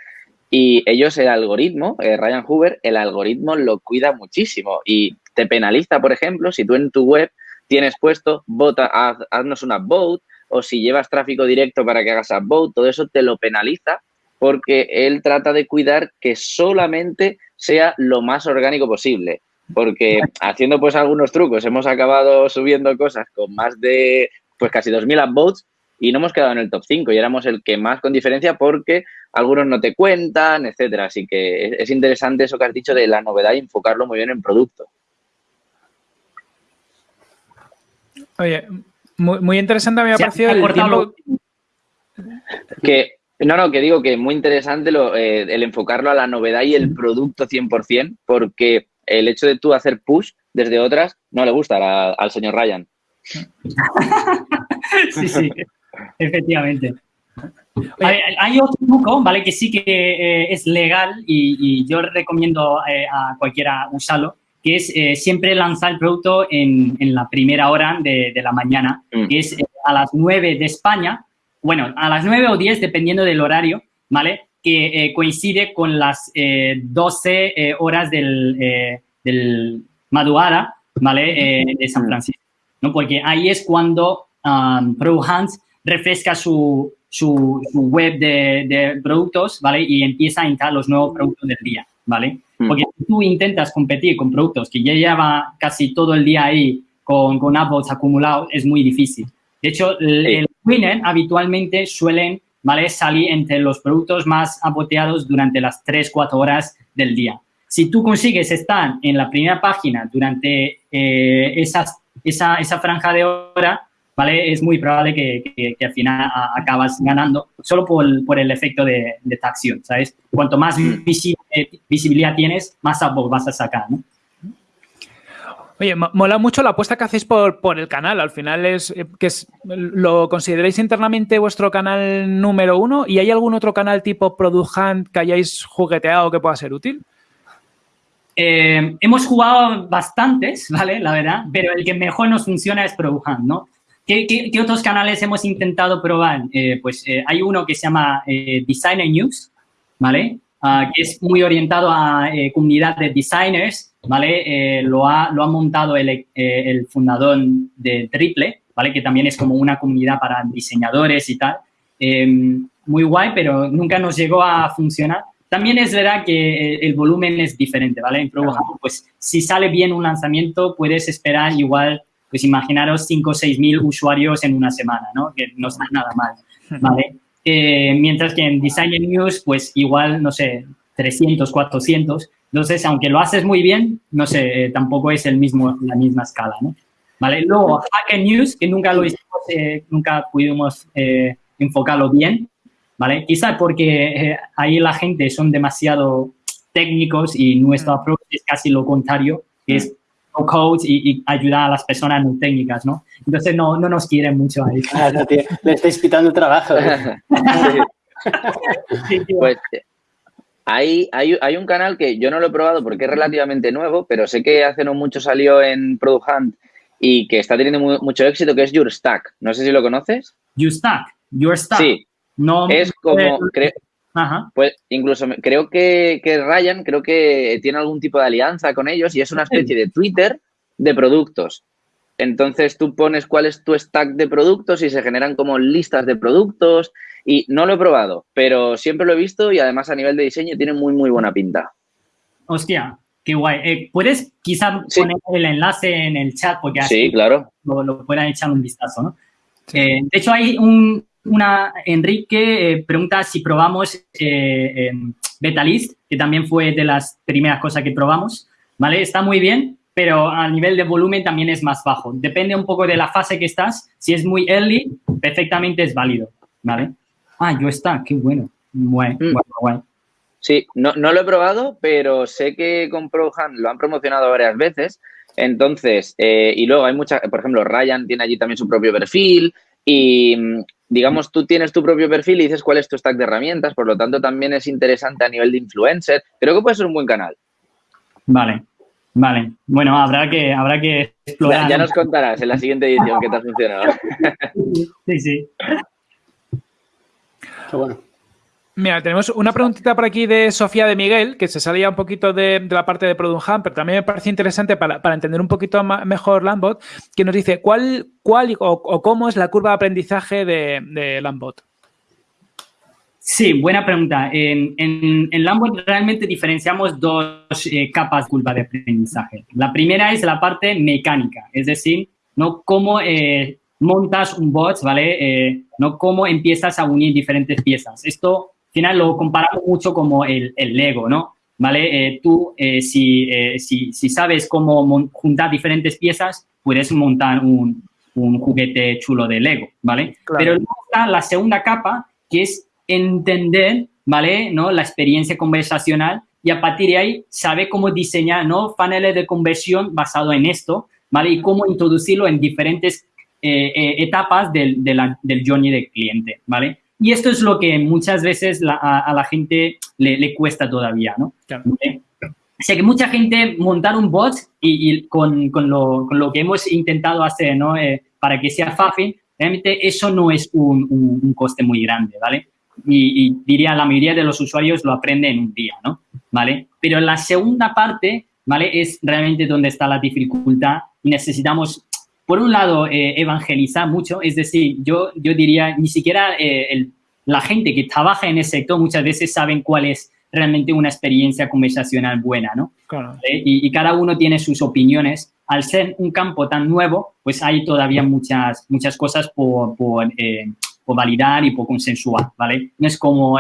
y ellos, el algoritmo, Ryan Hoover, el algoritmo lo cuida muchísimo y te penaliza, por ejemplo, si tú en tu web tienes puesto, vota, haz, haznos una vote o si llevas tráfico directo para que hagas a vote, todo eso te lo penaliza porque él trata de cuidar que solamente sea lo más orgánico posible. Porque haciendo pues algunos trucos hemos acabado subiendo cosas con más de pues casi 2.000 upvotes y no hemos quedado en el top 5 y éramos el que más con diferencia porque algunos no te cuentan, etcétera. Así que es interesante eso que has dicho de la novedad y enfocarlo muy bien en producto.
Oye, muy, muy interesante me ha parecido el tiempo...
Que no, no, que digo que es muy interesante lo, eh, el enfocarlo a la novedad y el producto 100%, porque el hecho de tú hacer push desde otras no le gusta a, al señor Ryan.
sí, sí, efectivamente. Hay, hay, otro truco, ¿vale? Que sí que eh, es legal y, y, yo recomiendo eh, a cualquiera usarlo, que es eh, siempre lanzar el producto en, en la primera hora de, de la mañana, mm. que es a las 9 de España, bueno, a las 9 o 10, dependiendo del horario, ¿vale? Que eh, coincide con las eh, 12 eh, horas del, eh, del, madrugada, ¿vale? de San Francisco, ¿no? Porque ahí es cuando um, refresca su, su, su web de, de, productos, ¿vale? Y empieza a entrar los nuevos productos del día, ¿vale? Porque si tú intentas competir con productos que ya lleva casi todo el día ahí con, con upvotes acumulados, es muy difícil. De hecho, el, el winner habitualmente suelen ¿vale? salir entre los productos más apoteados durante las 3-4 horas del día. Si tú consigues estar en la primera página durante eh, esas, esa, esa, franja de hora, ¿vale? Es muy probable que, que, al final acabas ganando solo por, por el efecto de, de tracción, ¿sabes? Cuanto más visi visibilidad tienes, más vas a sacar, ¿no?
Oye, mola mucho la apuesta que hacéis por, el canal. Al final es que es, lo consideráis internamente vuestro canal número uno. ¿Y hay algún otro canal tipo Product Hunt que hayáis jugueteado que pueda ser útil?
Eh, hemos jugado bastantes, ¿vale? La verdad, pero el que mejor nos funciona es Product Hunt, ¿no? ¿Qué, otros canales hemos intentado probar? Eh, pues eh, hay uno que se llama eh, Designer News, ¿vale? Uh, que es muy orientado a comunidad de designers ¿vale? Eh, lo, ha, lo ha montado el, eh, el, fundador de Triple, ¿vale? Que también es como una comunidad para diseñadores y tal. Eh, muy guay, pero nunca nos llegó a funcionar. También es verdad que el volumen es diferente, ¿vale? En Pro pues si sale bien un lanzamiento, puedes esperar igual, pues imaginaros 5 o 6 mil usuarios en una semana, ¿no? Que no está nada mal, ¿vale? Eh, mientras que en Design News, pues igual, no sé, 300, 400, entonces, aunque lo haces muy bien, no sé, eh, tampoco es el mismo, la misma escala, ¿no? ¿Vale? Luego, Hacker News, que nunca lo hicimos, eh, nunca pudimos eh, enfocarlo bien, ¿vale? Quizá porque eh, ahí la gente son demasiado técnicos y nuestro approach es casi lo contrario, que es no code y, ayudar a las personas no técnicas, ¿no? Entonces no, no nos quieren mucho ahí.
Claro, tío, le estáis quitando trabajo.
pues hay, hay, hay, un canal que yo no lo he probado porque es relativamente nuevo, pero sé que hace no mucho salió en Product Hunt y que está teniendo mucho éxito, que es Your Stack. No sé si lo conoces.
Your Stack. Your Stack.
Sí. No, es como, Ajá. Pues incluso creo que, que, Ryan, creo que tiene algún tipo de alianza con ellos y es una especie de Twitter de productos. Entonces tú pones cuál es tu stack de productos y se generan como listas de productos y no lo he probado, pero siempre lo he visto y además a nivel de diseño tiene muy, muy buena pinta.
Hostia, qué guay. Eh, ¿Puedes quizás poner el enlace en el chat? Porque
así sí, claro.
lo, puedan echar un vistazo, ¿no? Eh, de hecho, hay un, una, Enrique eh, pregunta si probamos eh, Betalist, que también fue de las primeras cosas que probamos, ¿vale? Está muy bien, pero a nivel de volumen también es más bajo. Depende un poco de la fase que estás. Si es muy early, perfectamente es válido, ¿vale? Ah, yo está, qué bueno. Guay, mm. guay,
Sí, no, no, lo he probado, pero sé que con ProHand lo han promocionado varias veces. Entonces, eh, y luego hay muchas, por ejemplo, Ryan tiene allí también su propio perfil y digamos, tú tienes tu propio perfil y dices cuál es tu stack de herramientas, por lo tanto también es interesante a nivel de influencer. Creo que puede ser un buen canal.
Vale, vale. Bueno, habrá que, habrá que explorar.
Ya, nos contarás en la siguiente edición qué te ha funcionado.
Sí, sí.
Qué bueno.
Mira, tenemos una preguntita por aquí de Sofía de Miguel, que se salía un poquito de, la parte de Product Hunt, pero también me parece interesante para, entender un poquito mejor Lambot, que nos dice cuál, cuál o, cómo es la curva de aprendizaje de, Lambot.
Sí, buena pregunta. En, en, Lambot realmente diferenciamos dos eh, capas de curva de aprendizaje. La primera es la parte mecánica, es decir, no cómo eh, montas un bot, ¿vale? Eh, no cómo empiezas a unir diferentes piezas. Esto final lo comparamos mucho como el, el Lego, ¿no? ¿Vale? Eh, tú, eh, si, eh, si, si, sabes cómo juntar diferentes piezas, puedes montar un, un juguete chulo de Lego, ¿vale? Pero luego está la segunda capa, que es entender, ¿vale? ¿No? La experiencia conversacional y a partir de ahí saber cómo diseñar, ¿no? Paneles de conversión basado en esto, ¿vale? Y cómo introducirlo en diferentes etapas del, del journey del cliente, ¿vale? Y esto es lo que muchas veces a, la gente le, cuesta todavía, ¿no? O sea que mucha gente montar un bot y, con, con, lo, con, lo, que hemos intentado hacer, ¿no? Eh, para que sea fácil, realmente eso no es un, un, coste muy grande, ¿vale? Y, y, diría la mayoría de los usuarios lo aprenden en un día, ¿no? ¿Vale? Pero la segunda parte, ¿vale? Es realmente donde está la dificultad y necesitamos por un lado, eh, evangelizar mucho, es decir, yo, yo diría, ni siquiera eh, la gente que trabaja en ese sector muchas veces saben cuál es realmente una experiencia conversacional buena, ¿no? Eh, y, cada uno tiene sus opiniones. Al ser un campo tan nuevo, pues hay todavía muchas, muchas cosas por, por, validar y por consensuar, ¿vale? No es como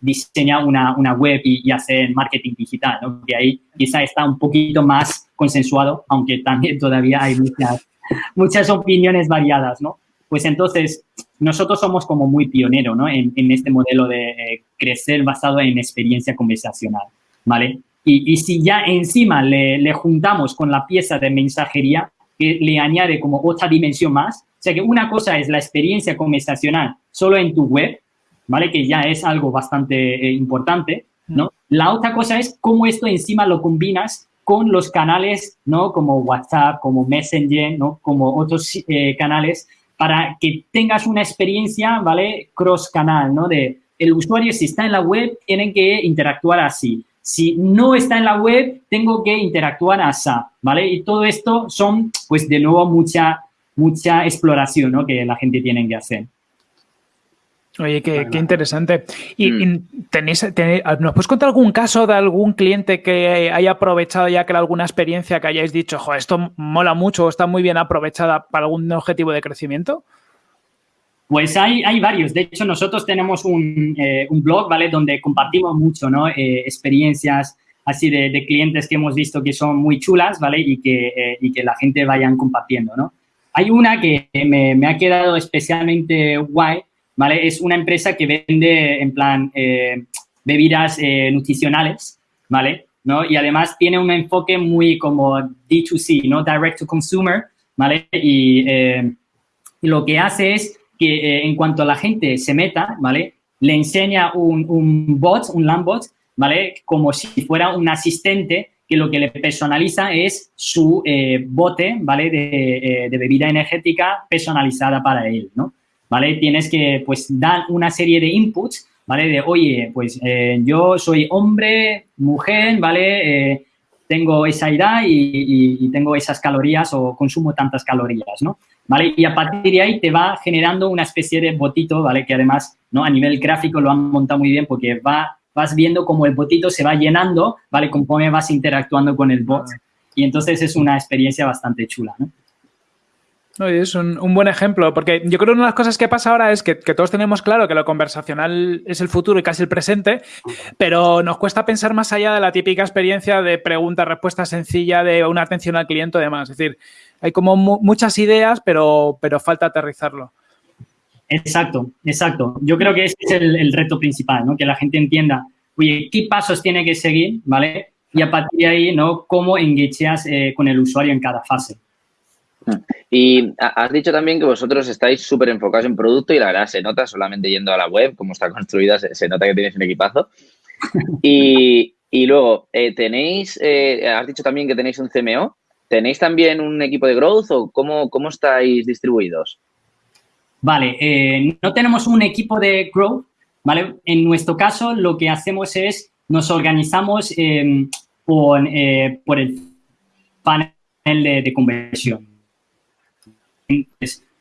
diseñar una, una web y, y, hacer marketing digital, ¿no? Que ahí quizá está un poquito más consensuado, aunque también todavía hay muchas muchas opiniones variadas, ¿no? Pues entonces, nosotros somos como muy pioneros, ¿no? En, este modelo de eh, crecer basado en experiencia conversacional, ¿vale? Y, si ya encima le, juntamos con la pieza de mensajería, que le añade como otra dimensión más, o sea que una cosa es la experiencia conversacional solo en tu web, ¿vale? Que ya es algo bastante eh, importante, ¿no? La otra cosa es cómo esto encima lo combinas con los canales, ¿no? Como WhatsApp, como Messenger, ¿no? Como otros eh, canales, para que tengas una experiencia, ¿vale? Cross-canal, ¿no? De el usuario, si está en la web, tiene que interactuar así. Si no está en la web, tengo que interactuar así, ¿vale? Y todo esto son, pues, de nuevo, mucha, mucha exploración, ¿no? Que la gente tiene que hacer.
Oye, qué, interesante. ¿Y, mm. tenéis, nos puedes contar algún caso de algún cliente que haya aprovechado ya que alguna experiencia que hayáis dicho, jo, esto mola mucho o está muy bien aprovechada para algún objetivo de crecimiento?
Pues hay, hay varios. De hecho, nosotros tenemos un, eh, blog, ¿vale? Donde compartimos mucho, ¿no? Eh, experiencias así de, clientes que hemos visto que son muy chulas, ¿vale? Y que, eh, y que la gente vayan compartiendo, ¿no? Hay una que me, me ha quedado especialmente guay, ¿vale? Es una empresa que vende, en plan, eh, bebidas eh, nutricionales, ¿vale? ¿No? Y además tiene un enfoque muy como D2C, ¿no? Direct to Consumer, ¿vale? Y, eh, lo que hace es que eh, en cuanto la gente se meta, ¿vale? Le enseña un, un bot, un Lambot, ¿vale? Como si fuera un asistente que lo que le personaliza es su eh, bote, ¿vale? De, de, bebida energética personalizada para él, ¿no? ¿Vale? Tienes que, pues, dar una serie de inputs ¿vale? De, oye, pues eh, yo soy hombre, mujer, ¿vale? Eh, tengo esa edad y, tengo esas calorías o consumo tantas calorías, ¿no? ¿Vale? Y a partir de ahí te va generando una especie de botito, ¿vale? Que además, ¿no? A nivel gráfico lo han montado muy bien porque va, vas viendo cómo el botito se va llenando, ¿vale? Conforme vas interactuando con el bot. Y entonces es una experiencia bastante chula, ¿no?
Es un, buen ejemplo, porque yo creo que una de las cosas que pasa ahora es que, todos tenemos claro que lo conversacional es el futuro y casi el presente, pero nos cuesta pensar más allá de la típica experiencia de pregunta-respuesta sencilla de una atención al cliente y demás. Es decir, hay como muchas ideas, pero, pero falta aterrizarlo.
Exacto, exacto. Yo creo que ese es el, reto principal, ¿no? Que la gente entienda, oye, ¿qué pasos tiene que seguir, ¿vale? Y a partir de ahí, ¿no? Cómo engacheas eh, con el usuario en cada fase.
Y has dicho también que vosotros estáis súper enfocados en producto y la verdad se nota solamente yendo a la web, cómo está construida, se, nota que tenéis un equipazo. Y, luego, eh, tenéis, eh, has dicho también que tenéis un CMO, ¿tenéis también un equipo de growth o cómo, cómo estáis distribuidos?
Vale, eh, no tenemos un equipo de growth, ¿vale? En nuestro caso, lo que hacemos es, nos organizamos por, por, el panel de conversión.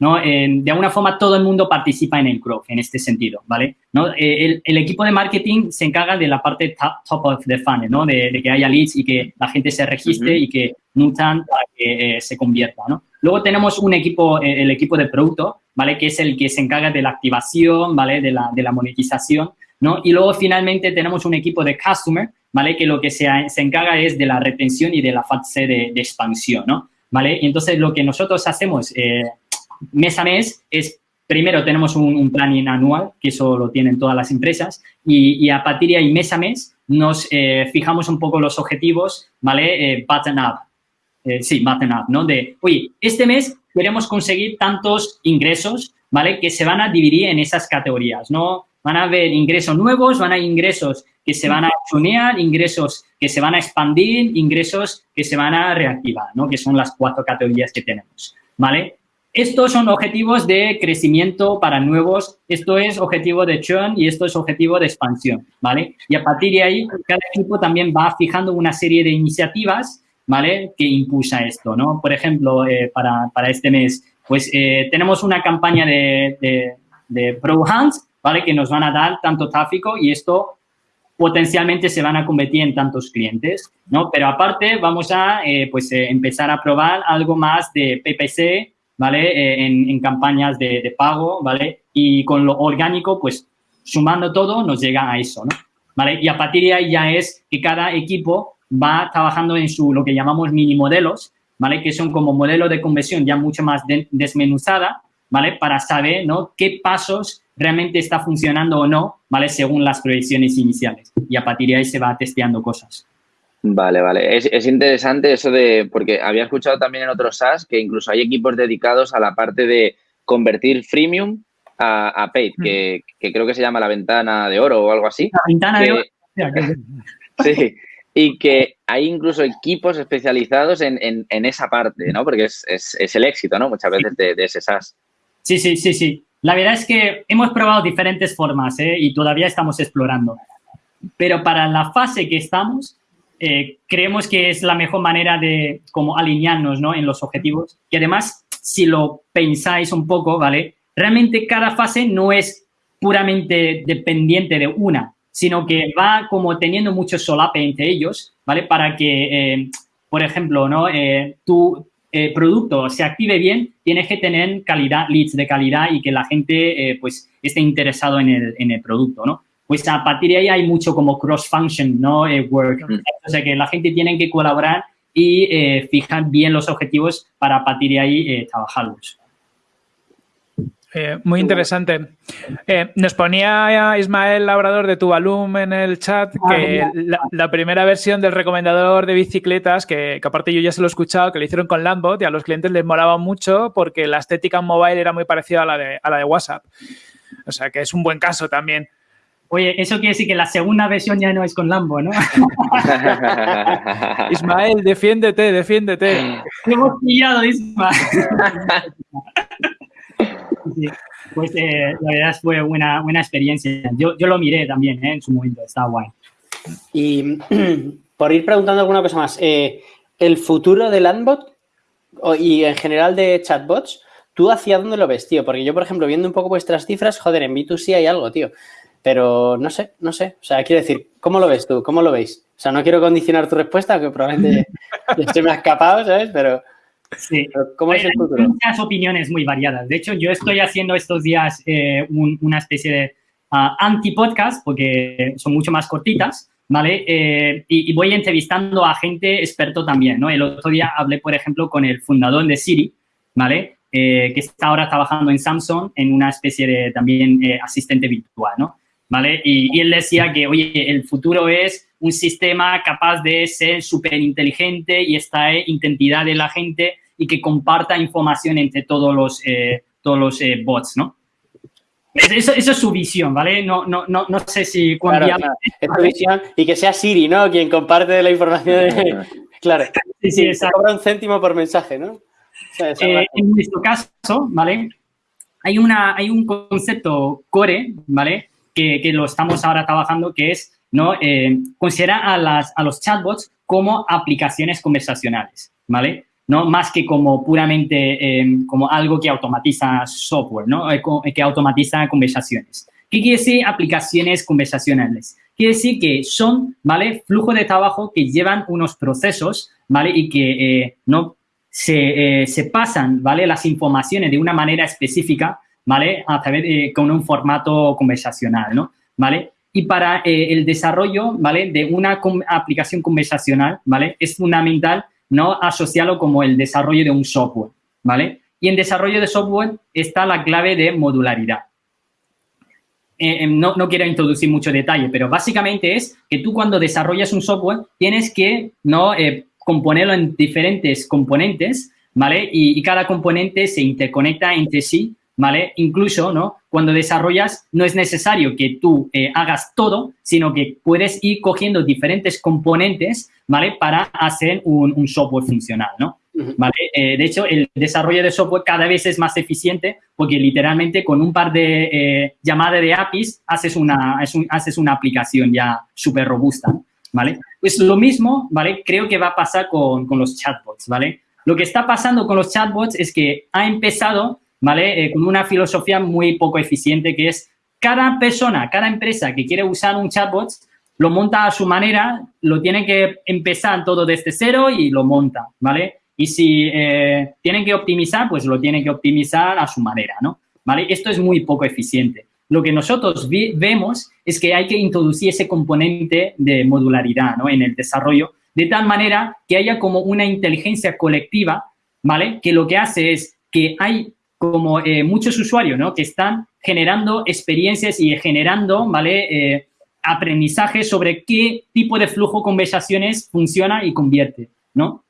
¿No? de alguna forma todo el mundo participa en el growth en este sentido, ¿vale? ¿No? Eh, el, equipo de marketing se encarga de la parte top, of the funnel, ¿no? De, que haya leads y que la gente se registre y que nutran para que eh, se convierta, ¿no? Luego tenemos un equipo, eh, el equipo de producto, ¿vale? Que es el que se encarga de la activación, ¿vale? De la, de la monetización, ¿no? Y luego finalmente tenemos un equipo de customer, ¿vale? Que lo que se, se encarga es de la retención y de la fase de, de expansión, ¿no? ¿Vale? Y entonces lo que nosotros hacemos eh, mes a mes es, primero tenemos un, planning anual, que eso lo tienen todas las empresas, y, a partir de ahí mes a mes nos eh, fijamos un poco los objetivos, ¿vale? Eh, button up. sí, button up, ¿no? De, oye, este mes queremos conseguir tantos ingresos, ¿vale? Que se van a dividir en esas categorías, ¿no? Van a haber ingresos nuevos, van a haber ingresos que se van a tunear, ingresos que se van a expandir, ingresos que se van a reactivar, ¿no? Que son las cuatro categorías que tenemos, ¿vale? Estos son objetivos de crecimiento para nuevos, esto es objetivo de churn y esto es objetivo de expansión, ¿vale? Y a partir de ahí, cada equipo también va fijando una serie de iniciativas, ¿vale? Que impulsa esto, ¿no? Por ejemplo, eh, para, para, este mes, pues eh, tenemos una campaña de, de, de Pro Hands, ¿vale? Que nos van a dar tanto tráfico y esto potencialmente se van a convertir en tantos clientes, ¿no? Pero aparte vamos a, eh, pues, eh, empezar a probar algo más de PPC, ¿vale? Eh, en, campañas de, pago, ¿vale? Y con lo orgánico, pues, sumando todo, nos llega a eso, ¿no? ¿Vale? Y a partir de ahí ya es que cada equipo va trabajando en su, lo que llamamos mini modelos, ¿vale? Que son como modelos de conversión ya mucho más desmenuzada, ¿vale? Para saber, ¿no? Qué pasos realmente está funcionando o no, ¿vale? Según las proyecciones iniciales. Y a partir de ahí se va testeando cosas.
Vale, vale. Es, interesante eso de, porque había escuchado también en otros SaaS que incluso hay equipos dedicados a la parte de convertir freemium a, paid, que, creo que se llama la ventana de oro o algo así.
La ventana de oro.
sí, y que hay incluso equipos especializados en, esa parte, ¿no? Porque es, el éxito, ¿no? Muchas veces de, de ese SaaS.
Sí, sí, sí, sí. La verdad es que hemos probado diferentes formas ¿eh? y todavía estamos explorando. Pero para la fase que estamos, eh, creemos que es la mejor manera de como alinearnos ¿no? en los objetivos. Y además, si lo pensáis un poco, ¿vale? Realmente cada fase no es puramente dependiente de una, sino que va como teniendo mucho solape entre ellos, ¿vale? Para que, eh, por ejemplo, ¿no? tú eh, producto se active bien, tienes que tener calidad, leads de calidad y que la gente eh, pues esté interesado en el, en el producto, ¿no? Pues a partir de ahí hay mucho como cross-function, ¿no? Eh, work. O sea, que la gente tiene que colaborar y fijar bien los objetivos para a partir de ahí trabajarlos.
Eh, muy interesante. Eh, nos ponía Ismael Labrador de Tuvalum en el chat
Ah,
que la, la primera versión del recomendador de bicicletas, que, que aparte yo ya se lo he escuchado, que lo hicieron con Landbot y a los clientes les molaba mucho porque la estética en mobile era muy parecida a la de, a la de WhatsApp. O sea que es un buen caso también.
Oye, eso quiere decir que la segunda versión ya no es con Lambo, ¿no?
Ismael, defiéndete, defiéndete.
Te hemos pillado, Isma. Sí, Pues eh, la verdad fue una buena experiencia. Yo, yo lo miré también ¿eh? en su momento, está guay.
Y por ir preguntando alguna cosa más, eh, el futuro del Landbot y en general de chatbots, ¿tú hacia dónde lo ves, tío? Porque yo, por ejemplo, viendo un poco vuestras cifras, joder, en B2C hay algo, tío. Pero no sé, no sé. O sea, quiero decir, ¿cómo lo ves tú? ¿Cómo lo veis? O sea, no quiero condicionar tu respuesta, que probablemente se me ha escapado, ¿sabes? Pero,
Sí.
¿cómo es el
Hay
futuro?
muchas opiniones muy variadas. De hecho, yo estoy haciendo estos días eh, un- una especie de ah, anti-podcast, porque son mucho más cortitas, ¿vale? Eh, y, y voy entrevistando a gente experto también, ¿no? El otro día hablé, por ejemplo, con el fundador de Siri, ¿vale? Eh, que está ahora trabajando en Samsung en una especie de también eh, asistente virtual, ¿no? ¿Vale? Y, y él decía que, oye, el futuro es un sistema capaz de ser súper inteligente y esta identidad de la gente y que comparta información entre todos los, eh, todos los eh, bots, ¿no? Es- Eso, eso es su visión, ¿vale? No, no, no, no sé si
Claro,
viable-
claro, es tu visión y que sea Siri, ¿no? Quien comparte la información. de- Claro.
Sí, sí, exacto.
cobra un céntimo por mensaje, ¿no? O sea, esa
Eh, en nuestro caso, ¿vale? Hay, una, hay un concepto core, ¿vale? Que, que lo estamos ahora trabajando, que es, ¿no? Eh, considerar a, las, a los chatbots como aplicaciones conversacionales, ¿vale? ¿No? Más que como puramente eh, como algo que automatiza software, ¿no? Eh, co- Que automatiza conversaciones. ¿Qué quiere decir aplicaciones conversacionales? Quiere decir que son, ¿vale? Flujo de trabajo que llevan unos procesos, ¿vale? Y que eh, no se, eh, pasan, ¿vale? Las informaciones de una manera específica, ¿vale? A través de, con un formato conversacional, ¿no? Y para eh, el desarrollo. De una aplicación conversacional, ¿vale? Es fundamental no asociarlo como el desarrollo de un software, ¿vale? Y en desarrollo de software está la clave de modularidad. Eh, eh, no, quiero introducir mucho detalle, pero básicamente es que tú cuando desarrollas un software tienes que no eh, componerlo en diferentes componentes, ¿vale? Y cada componente se interconecta entre sí, ¿vale? Incluso, ¿no? Cuando desarrollas no es necesario que tú eh, hagas todo, sino que puedes ir cogiendo diferentes componentes, ¿vale? Para hacer un, un software funcional, ¿no? ¿vale? Eh, de hecho, el desarrollo de software cada vez es más eficiente porque literalmente con un par de eh, llamadas de APIs haces una, es un- haces una aplicación ya súper robusta. ¿vale? Pues lo mismo, ¿vale? Creo que va a pasar con, con los chatbots, ¿vale? Lo que está pasando con los chatbots es que ha empezado, ¿vale? Eh, con una filosofía muy poco eficiente que es cada persona, cada empresa que quiere usar un chatbot lo monta a su manera, lo tiene que empezar todo desde cero y lo monta, ¿vale? Y si eh, tienen que optimizar, pues lo tienen que optimizar a su manera, ¿no? ¿Vale? Esto es muy poco eficiente. Lo que nosotros vemos es que hay que introducir ese componente de modularidad, ¿no? En el desarrollo, de tal manera que haya como una inteligencia colectiva, ¿vale? Que lo que hace es que hay como eh, muchos usuarios, ¿no? Que están generando experiencias y generando, ¿vale? Eh, aprendizaje sobre qué tipo de flujo conversaciones funciona y convierte, ¿no?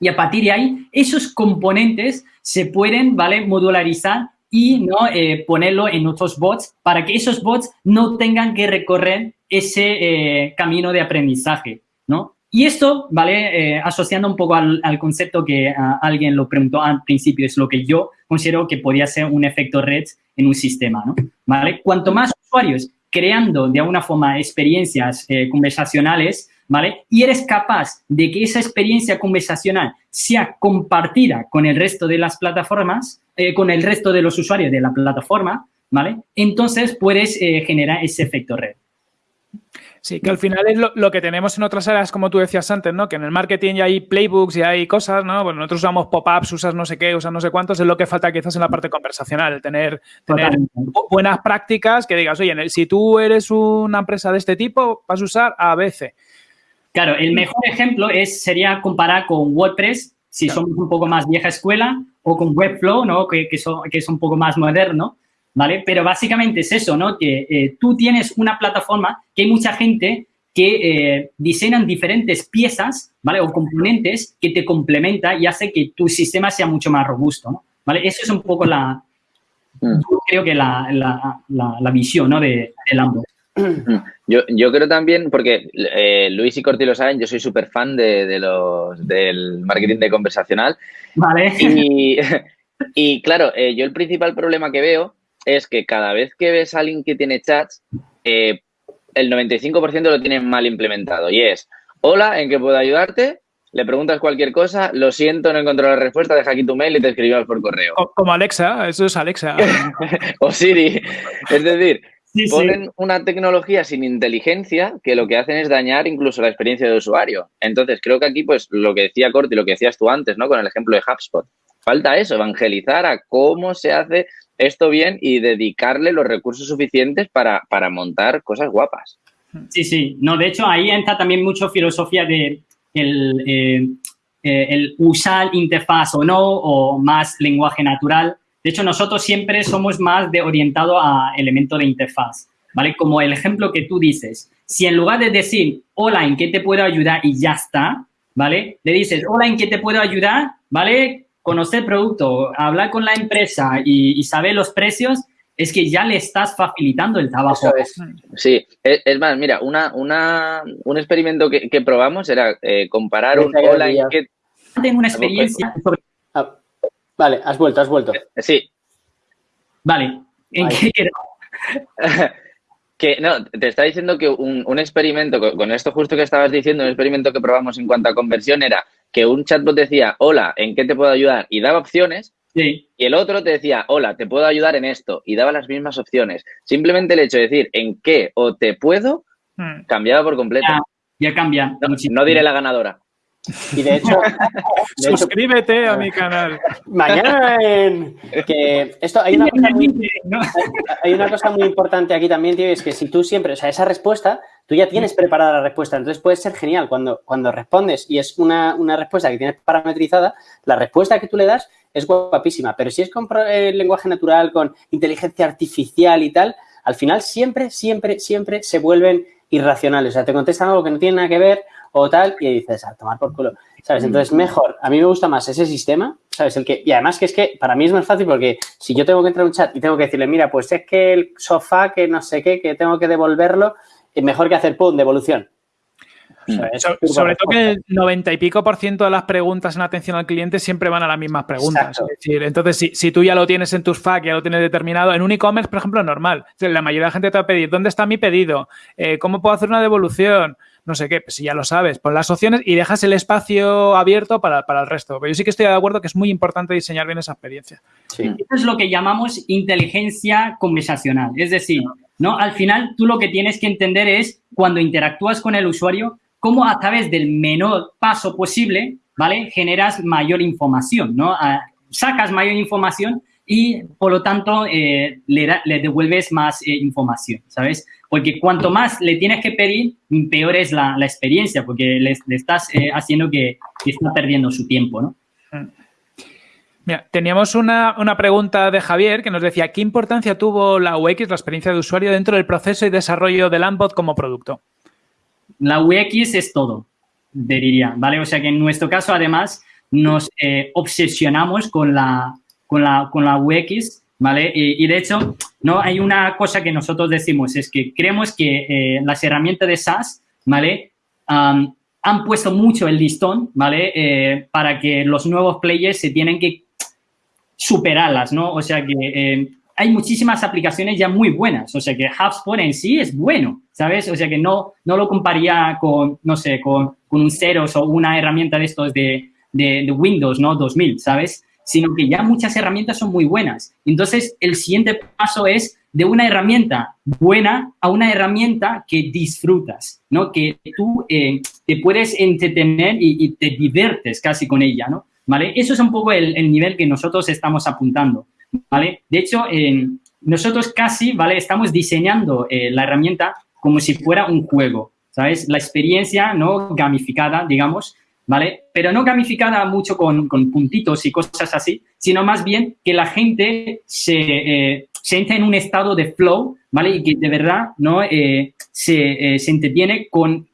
Y a partir de ahí, esos componentes se pueden, ¿vale? Modularizar y ¿no? Eh, ponerlo en otros bots para que esos bots no tengan que recorrer ese eh, camino de aprendizaje, ¿no? Y esto, ¿vale? Asociando un poco al, concepto que alguien lo preguntó al principio, es lo que yo considero que podría ser un efecto red en un sistema, ¿no? ¿Vale? Cuanto más usuarios creando de alguna forma experiencias eh, conversacionales, ¿vale? Y eres capaz de que esa experiencia conversacional sea compartida con el resto de las plataformas, eh, con el resto de los usuarios de la plataforma, ¿vale? Entonces puedes eh, generar ese efecto red.
Sí, que al final es lo, lo que tenemos en otras áreas, como tú decías antes, ¿no? Que en el marketing ya hay playbooks y hay cosas, ¿no? Bueno, nosotros usamos pop-ups, usas no sé qué, usas no sé cuántos, es lo que falta quizás en la parte conversacional, tener, tener buenas prácticas que digas, oye, en el- si tú eres una empresa de este tipo, vas a usar ABC.
Claro, el mejor ejemplo es, sería comparar con WordPress, si somos un poco más vieja escuela, o con Webflow, ¿no? Que, que, son- que es un poco más moderno, ¿vale? Pero básicamente es eso, ¿no? Que eh, tú tienes una plataforma que hay mucha gente que eh, diseñan diferentes piezas, ¿vale? O componentes que te complementa y hace que tu sistema sea mucho más robusto, ¿no? ¿Vale? Eso es un poco la, mm. creo que la, la, la, visión, ¿no? De, de Lambo.
Yo, yo, creo también, porque eh, Luis y Corti lo saben, yo soy súper fan de, de, los, del marketing de conversacional.
Vale.
Y, y claro, eh, yo el principal problema que veo es que cada vez que ves a alguien que tiene chats, eh, el 95% lo tienen mal implementado. Y es, hola, ¿en qué puedo ayudarte? Le preguntas cualquier cosa, lo siento, no encontrado la respuesta, deja aquí tu mail y te escribimos por correo.
como Alexa, eso es Alexa.
o Siri. Es decir, ponen una tecnología sin inteligencia que lo que hacen es dañar incluso la experiencia de usuario. Entonces, creo que aquí, pues, lo que decía Corti, lo que decías tú antes, ¿no? Con el ejemplo de HubSpot. Falta eso, evangelizar a cómo se hace esto bien y dedicarle los recursos suficientes para, montar cosas guapas.
Sí, sí. No, de hecho, ahí entra también mucho filosofía de el, eh, eh, el usar interfaz o no, o más lenguaje natural. De hecho, nosotros siempre somos más de orientado a elemento de interfaz, ¿vale? Como el ejemplo que tú dices. Si en lugar de decir, hola, ¿en qué te puedo ayudar? Y ya está, ¿vale? Le dices, hola, ¿en qué te puedo ayudar? ¿Vale? Conocer producto, hablar con la empresa y, saber los precios, es que ya le estás facilitando el trabajo.
Sí, es, más, mira, una, una, un experimento que, probamos era eh, comparar un online que...
Tengo una experiencia
ah, vale, has vuelto, has vuelto.
Sí.
Vale, ¿en qué
Que no, te está diciendo que un, un experimento, con, esto justo que estabas diciendo, un experimento que probamos en cuanto a conversión era que un chatbot decía, hola, ¿en qué te puedo ayudar? Y daba opciones.
Y
el otro te decía, hola, te puedo ayudar en esto. Y daba las mismas opciones. Simplemente el hecho de decir en qué o te puedo, hmm. cambiaba por completo.
Ya, cambia.
no diré la ganadora.
Y de hecho,
suscríbete a mi canal.
Mañana en que esto hay una, cosa muy, hay una cosa muy importante aquí también, tío, es que si tú siempre, o sea, esa respuesta, tú ya tienes preparada la respuesta, entonces puede ser genial cuando, cuando respondes y es una, respuesta que tienes parametrizada, la respuesta que tú le das es guapísima, pero si es con el lenguaje natural, con inteligencia artificial y tal, al final siempre, siempre, siempre se vuelven irracionales. O sea, te contestan algo que no tiene nada que ver o tal, y dices, a tomar por culo, ¿sabes? Entonces, mejor, a mí me gusta más ese sistema, ¿sabes? El que, y además que es que para mí es más fácil porque si yo tengo que entrar a un chat y tengo que decirle, mira, pues es que el sofá, que no sé qué, que tengo que devolverlo, es mejor que hacer, pum, devolución.
Mm. sobre todo que el 90 y pico por ciento de las preguntas en atención al cliente siempre van a las mismas preguntas. Es decir, entonces, si, si, tú ya lo tienes en tus FAQ, ya lo tienes determinado, en un e-commerce, por ejemplo, normal. La mayoría de la gente te va a pedir, ¿dónde está mi pedido? Eh, ¿Cómo puedo hacer una devolución? no sé qué, pues si ya lo sabes, pon las opciones y dejas el espacio abierto para, el resto. Pero yo sí que estoy de acuerdo que es muy importante diseñar bien esa experiencia.
Eso es lo que llamamos inteligencia conversacional. Es decir, ¿no? Al final, tú lo que tienes que entender es cuando interactúas con el usuario, cómo a través del menor paso posible, ¿vale? Generas mayor información, ¿no? sacas mayor información y, por lo tanto, eh, le, devuelves más eh, información, ¿sabes? Porque cuanto más le tienes que pedir, peor es la, experiencia, porque le, estás eh, haciendo que, que, está perdiendo su tiempo, ¿no?
Teníamos una, una, pregunta de Javier que nos decía, ¿qué importancia tuvo la UX, la experiencia de usuario, dentro del proceso y desarrollo del Lambot como producto?
La UX es todo, diría, ¿vale? O sea que en nuestro caso, además, nos obsesionamos con la, con la, con la UX, ¿vale? Y, de hecho, no hay una cosa que nosotros decimos, es que creemos que eh, las herramientas de SaaS, ¿vale? han puesto mucho el listón, ¿vale? Eh, para que los nuevos players se tienen que superarlas, ¿no? O sea que eh, hay muchísimas aplicaciones ya muy buenas, o sea que HubSpot en sí es bueno, ¿sabes? O sea que no, no lo comparía con, no sé, con, con un Ceros o una herramienta de estos de, de, Windows, ¿no? 2000, ¿sabes? sino que ya muchas herramientas son muy buenas. Entonces, el siguiente paso es de una herramienta buena a una herramienta que disfrutas, ¿no? Que tú eh, te puedes entretener y, te diviertes casi con ella, ¿no? Eso es un poco el, nivel que nosotros estamos apuntando. De hecho, nosotros casi. Estamos diseñando eh, la herramienta como si fuera un juego, ¿sabes? La experiencia, ¿no? Gamificada, digamos. Pero no gamificada mucho con, puntitos y cosas así, sino más bien que la gente se, eh, en un estado de flow, ¿vale? Y que de verdad. Eh, se, eh, entretiene con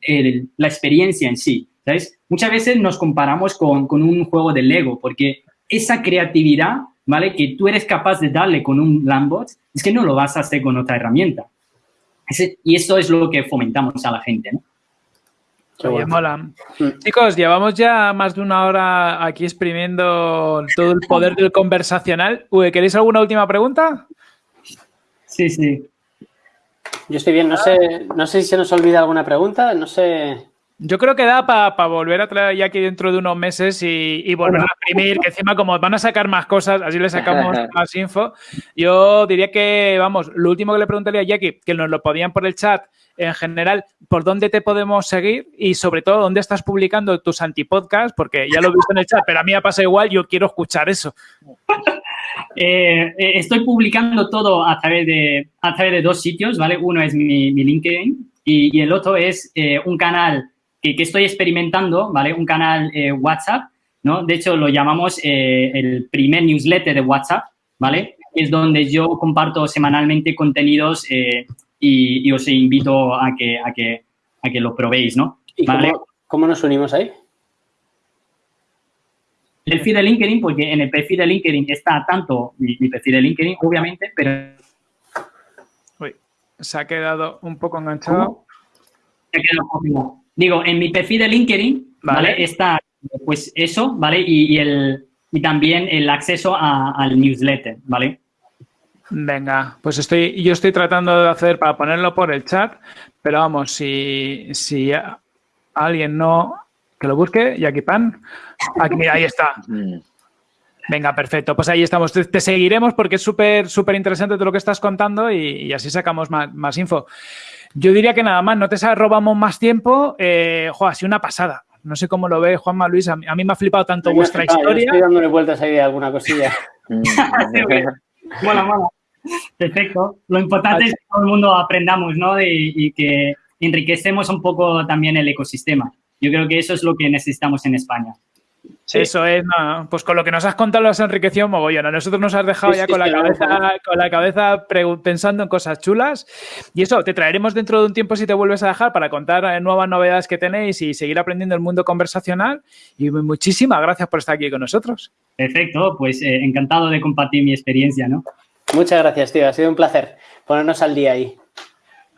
la experiencia en sí, ¿sabes? Muchas veces nos comparamos con, con un juego de Lego, porque esa creatividad, ¿vale? Que tú eres capaz de darle con un Lambot, es que no lo vas a hacer con otra herramienta. Ese- y esto es lo que fomentamos a la gente, ¿no?
Qué
Oye,
bueno.
mola.
Mm.
Chicos, llevamos ya más de una hora aquí exprimiendo todo el poder del conversacional. Uy, ¿Queréis alguna última pregunta?
Sí, sí.
Yo estoy bien, no sé, no sé si se nos olvida alguna pregunta, no sé.
Yo creo que da para volver a traer ya aquí dentro de unos meses y, y volver a exprimir, que encima como van a sacar más cosas, así le sacamos más info. Yo diría que, vamos, lo último que le preguntaría a Jackie, que nos lo podían por el chat, en general, por dónde te podemos seguir y sobre todo dónde estás publicando tus antipodcasts, porque ya lo he visto en el chat, pero a mí me pasa igual, yo quiero escuchar eso.
Eh, eh, estoy publicando todo a través de, a través de dos sitios, ¿vale? Uno es mi, mi LinkedIn y, y el otro es eh, un canal que, que estoy experimentando, ¿vale? Un canal eh, WhatsApp, ¿no? De hecho, lo llamamos eh, el primer newsletter de WhatsApp, ¿vale? Es donde yo comparto semanalmente contenidos eh, y, y os invito a que, a que, a que lo probéis, ¿no?
¿Y
¿Vale?
cómo, cómo nos unimos ahí?
El perfil de LinkedIn, porque en el perfil de LinkedIn está tanto mi, mi perfil de LinkedIn, obviamente, pero
Uy, se ha quedado un poco enganchado.
¿Cómo? Ya queda un poco. Digo, en mi perfil de LinkedIn,
Vale.
¿vale? Está, pues eso, ¿vale? Y, y el, y también el acceso a- al newsletter, ¿vale?
Venga, pues estoy, yo estoy tratando de hacer para ponerlo por el chat, pero vamos, si, si alguien no, que lo busque, Jackie Pan. Aquí, mira, ahí está. Venga, perfecto. Pues ahí estamos. Te, te seguiremos porque es súper, súper interesante todo lo que estás contando y, y así sacamos más, más info. Yo diría que nada más, no te sa- robamos más tiempo. Eh, jo, ha sido una pasada. No sé cómo lo ve Juanma Luis. A mí, a mí me ha flipado tanto
Yo
vuestra
yo
historia.
Estoy dándole vueltas ahí de alguna cosilla.
Mola, mola. Perfecto. Lo importante es que todo el mundo aprendamos, ¿no? De- y que enriquecemos un poco también el ecosistema. Yo creo que eso es lo que necesitamos en España.
Eso es, no, pues con lo que nos has contado lo has enriquecido mogollón. A nosotros nos has dejado
Sí,
ya
sí,
con la
sí,
cabeza, con la cabeza pensando en cosas chulas. Y eso, te traeremos dentro de un tiempo si te vuelves a dejar para contar eh, nuevas novedades que tenéis y seguir aprendiendo el mundo conversacional. Y muchísimas gracias por estar aquí con nosotros.
Perfecto, pues eh, encantado de compartir mi experiencia, ¿no?
Muchas gracias, tío. Ha sido un placer ponernos al día ahí.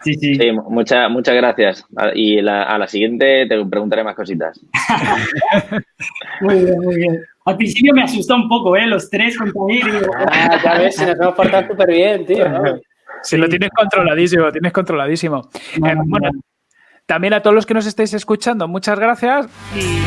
Sí, sí.
Sí, mucha- muchas gracias. Y la- a la siguiente te preguntaré más cositas.
Muy bien, muy bien. Al principio me asustó un poco, ¿eh? Los tres contra mí. digo,
Ah, ya ves, si nos hemos portado súper bien, tío. ¿no?
Si lo tienes controladísimo, tienes controladísimo. Eh,
Bueno,
bueno,
bueno.
también a todos los que nos estáis escuchando, muchas gracias y